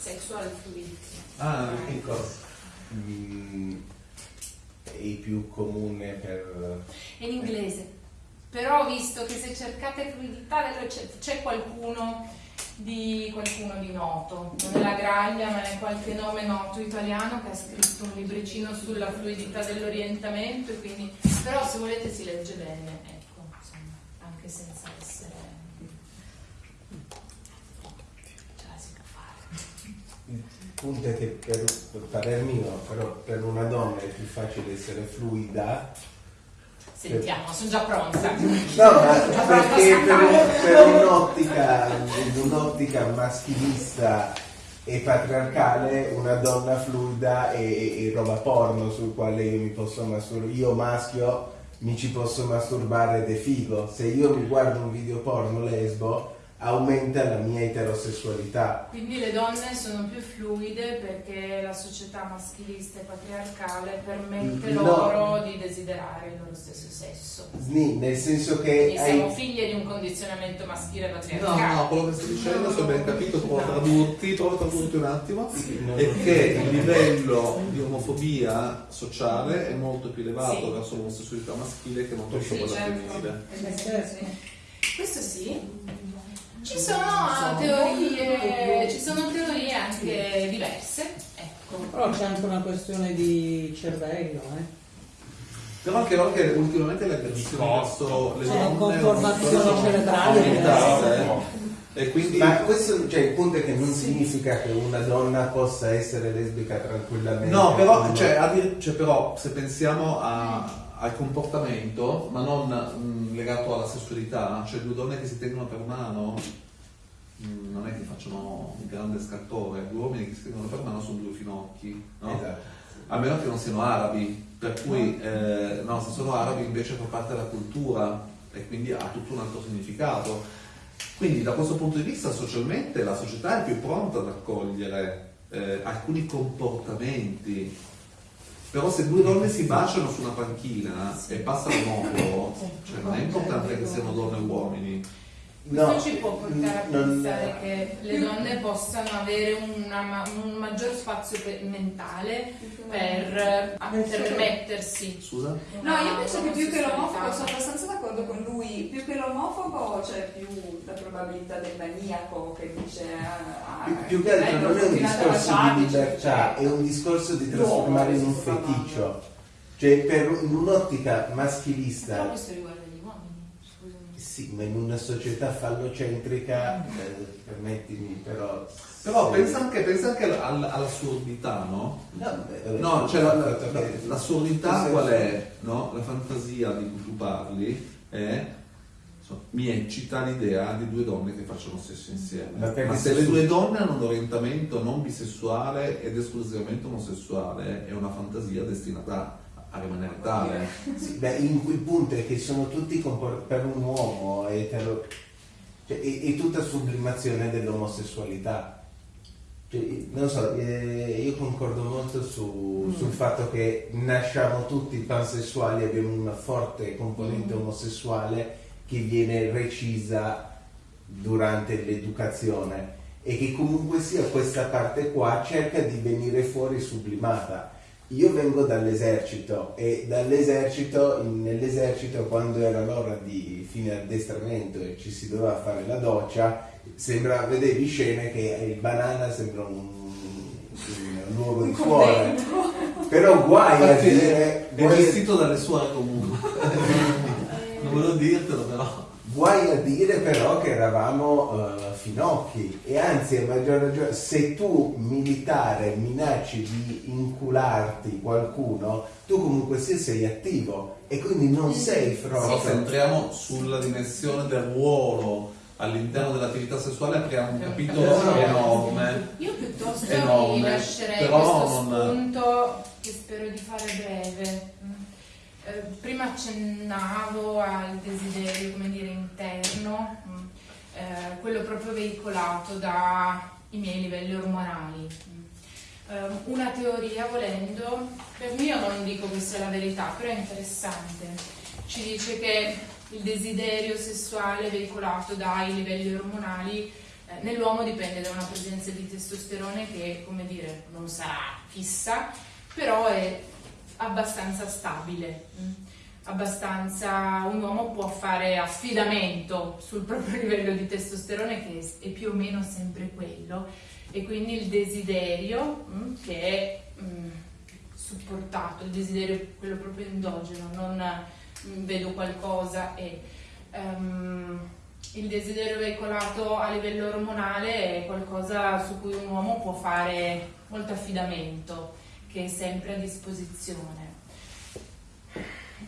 sexual fluidity. Ah, che cosa? Mm, è più comune per... È in inglese. Però ho visto che se cercate fluidità c'è qualcuno di qualcuno di noto, non è la graglia ma è qualche nome noto italiano che ha scritto un libricino sulla fluidità dell'orientamento quindi però se volete si legge bene, ecco, insomma, anche senza essere ce la si può fare. Il punto è che per, per parer mio, però per una donna è più facile essere fluida. Sentiamo, sono già pronta. No, ma perché per, per un'ottica, un'ottica maschilista e patriarcale una donna fluida è- è roba porno sul quale io mi posso masturbare. Io maschio mi ci posso masturbare ed è figo. Se io mi guardo un video porno lesbo aumenta la mia eterosessualità. Quindi le donne sono più fluide perché la società maschilista e patriarcale permette No. loro di desiderare il loro stesso sesso. Sni, nel senso che Quindi siamo hai... figlie di un condizionamento maschile No, patriarcale. no, quello che stai dicendo, se ho ben capito, provo a tradurti, provo a tradurti un attimo, no. è che il livello di omofobia sociale è molto più elevato Sì. verso l'omosessualità maschile che non verso Sì, quella certo. femminile. Questo sì. Ci sono teorie, ci sono teorie anche diverse. Ecco. Però c'è anche una questione di cervello, eh. Però anche no, che ultimamente le aggressioni verso le C'è donne conformazione cerebrale aumentate, diversa. E quindi Ma questo, cioè, il punto è che non significa che una donna possa essere lesbica tranquillamente. No, però, cioè, cioè, però se pensiamo a- al comportamento, ma non mh, legato alla sessualità, cioè due donne che si tengono per mano, mh, non è che facciano un grande scattore, due uomini che si tengono per mano sono due finocchi, no? Esatto. A meno che non siano arabi, per cui eh, no, se sono arabi invece fa parte della cultura e quindi ha tutto un altro significato. Quindi da questo punto di vista socialmente la società è più pronta ad accogliere eh, alcuni comportamenti. Però se due donne si baciano su una panchina e passa l'omofobo, cioè non è importante che siano donne o uomini. Questo ci può portare a non- pensare che le donne possano avere una un maggior spazio pe- mentale per eh, permettersi. Scusa? No, io penso che più che l'omofobo, sono abbastanza d'accordo con lui, più che l'omofobo c'è più la probabilità del maniaco che dice... ah, Più, ah, più che altro vengo non è un discorso di libertà, è un discorso di trasformare in un feticcio. Cioè, per, in un'ottica maschilista, questo riguarda gli uomini, scusami. Sì, ma in una società fallocentrica, eh, permettimi, però... Però se- pensa anche, pensa anche all- all'assurdità, no? No, beh, No, cioè il la- la- l'assurdità qual è? No? La fantasia di cui tu parli è mi eccita l'idea di due donne che facciano sesso insieme. Ma se le due donne hanno un orientamento non bisessuale ed esclusivamente omosessuale, è una fantasia destinata a rimanere tale. Sì, beh, in quel punto è che sono tutti compor- per un uomo etero, cioè, è, è tutta sublimazione dell'omosessualità. Cioè, non so, eh, io concordo molto su- sul fatto che nasciamo tutti pansessuali, abbiamo una forte componente omosessuale che viene recisa durante l'educazione e che comunque sia questa parte qua cerca di venire fuori sublimata. Io vengo dall'esercito e dall'esercito, nell'esercito quando era l'ora di fine addestramento e ci si doveva fare la doccia, sembra, vedevi scene che il banana sembra un, un luogo di suore. Però guai a dire... è vestito dalle suore comunque. non volevo dirtelo però. Guai a dire però che eravamo eh, finocchi e anzi a maggior ragione se tu militare minacci di incularti qualcuno tu comunque sia sei attivo e quindi non sei Però se fronte entriamo sulla dimensione del ruolo all'interno dell'attività sessuale apriamo un capitolo Esatto. enorme. Io piuttosto Enorme, mi lascerei però questo non- spunto che spero di fare breve. Eh, prima accennavo al desiderio, dire, interno, mm, eh, quello proprio veicolato dai miei livelli ormonali. Mm. Eh, una teoria, volendo, per me io non dico che sia la verità, però è interessante. Ci dice che il desiderio sessuale veicolato dai livelli ormonali eh, nell'uomo dipende da una presenza di testosterone che, come dire, non sarà fissa, però è abbastanza stabile. Abbastanza, un uomo può fare affidamento sul proprio livello di testosterone che è più o meno sempre quello e quindi il desiderio mm, che è mm, supportato, il desiderio quello proprio endogeno, non mm, vedo qualcosa e ehm, il desiderio veicolato a livello ormonale è qualcosa su cui un uomo può fare molto affidamento, che è sempre a disposizione.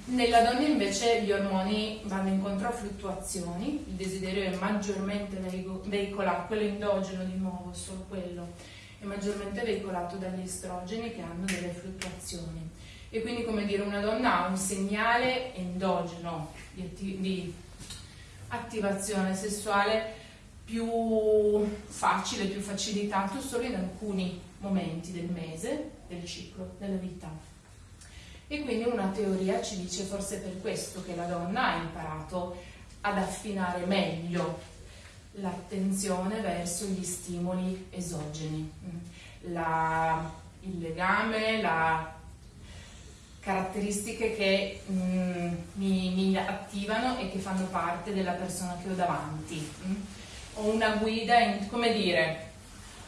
Nella donna invece gli ormoni vanno incontro a fluttuazioni, il desiderio è maggiormente veico- veicolato, quello endogeno di nuovo, solo quello, è maggiormente veicolato dagli estrogeni che hanno delle fluttuazioni. E quindi, come dire, una donna ha un segnale endogeno di, atti- di attivazione sessuale più facile, più facilitato solo in alcuni momenti del mese, del ciclo, della vita. E quindi una teoria ci dice forse per questo che la donna ha imparato ad affinare meglio l'attenzione verso gli stimoli esogeni, la, il legame, la caratteristiche che mm, mi, mi, attivano e che fanno parte della persona che ho davanti. Mm. Ho una guida, in, come dire,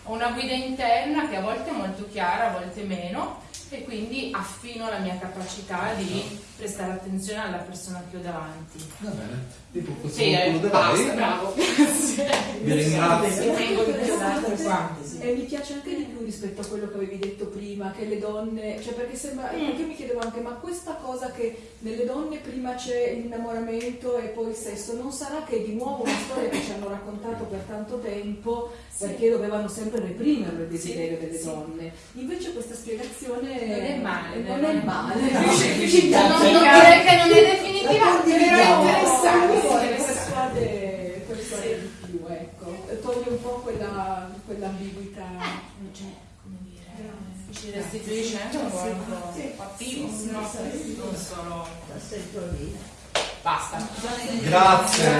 una guida interna che a volte è molto chiara, a volte meno, e quindi affino la mia capacità di prestare attenzione alla persona che ho davanti. Va bene, tipo sì, eh, basta, bravo. Vi ringrazio. E mi piace anche di più rispetto a quello che avevi detto prima, che le donne, cioè perché sembra, Mm. perché mi chiedevo anche, ma questa cosa che nelle donne prima c'è l'innamoramento e poi il sesso, non sarà che è di nuovo una storia che ci hanno raccontato per tanto tempo perché dovevano sempre reprimere il desiderio delle donne. Invece questa spiegazione Non è male, non non è è male. non- non direi che non è definitiva, però è interessante. Persuade, persuade di più, ecco. Toglie un po' quella, quell'ambiguità. Non c'è, come dire, ci restituisce anche un po' attivo, non solo... Basta. Grazie.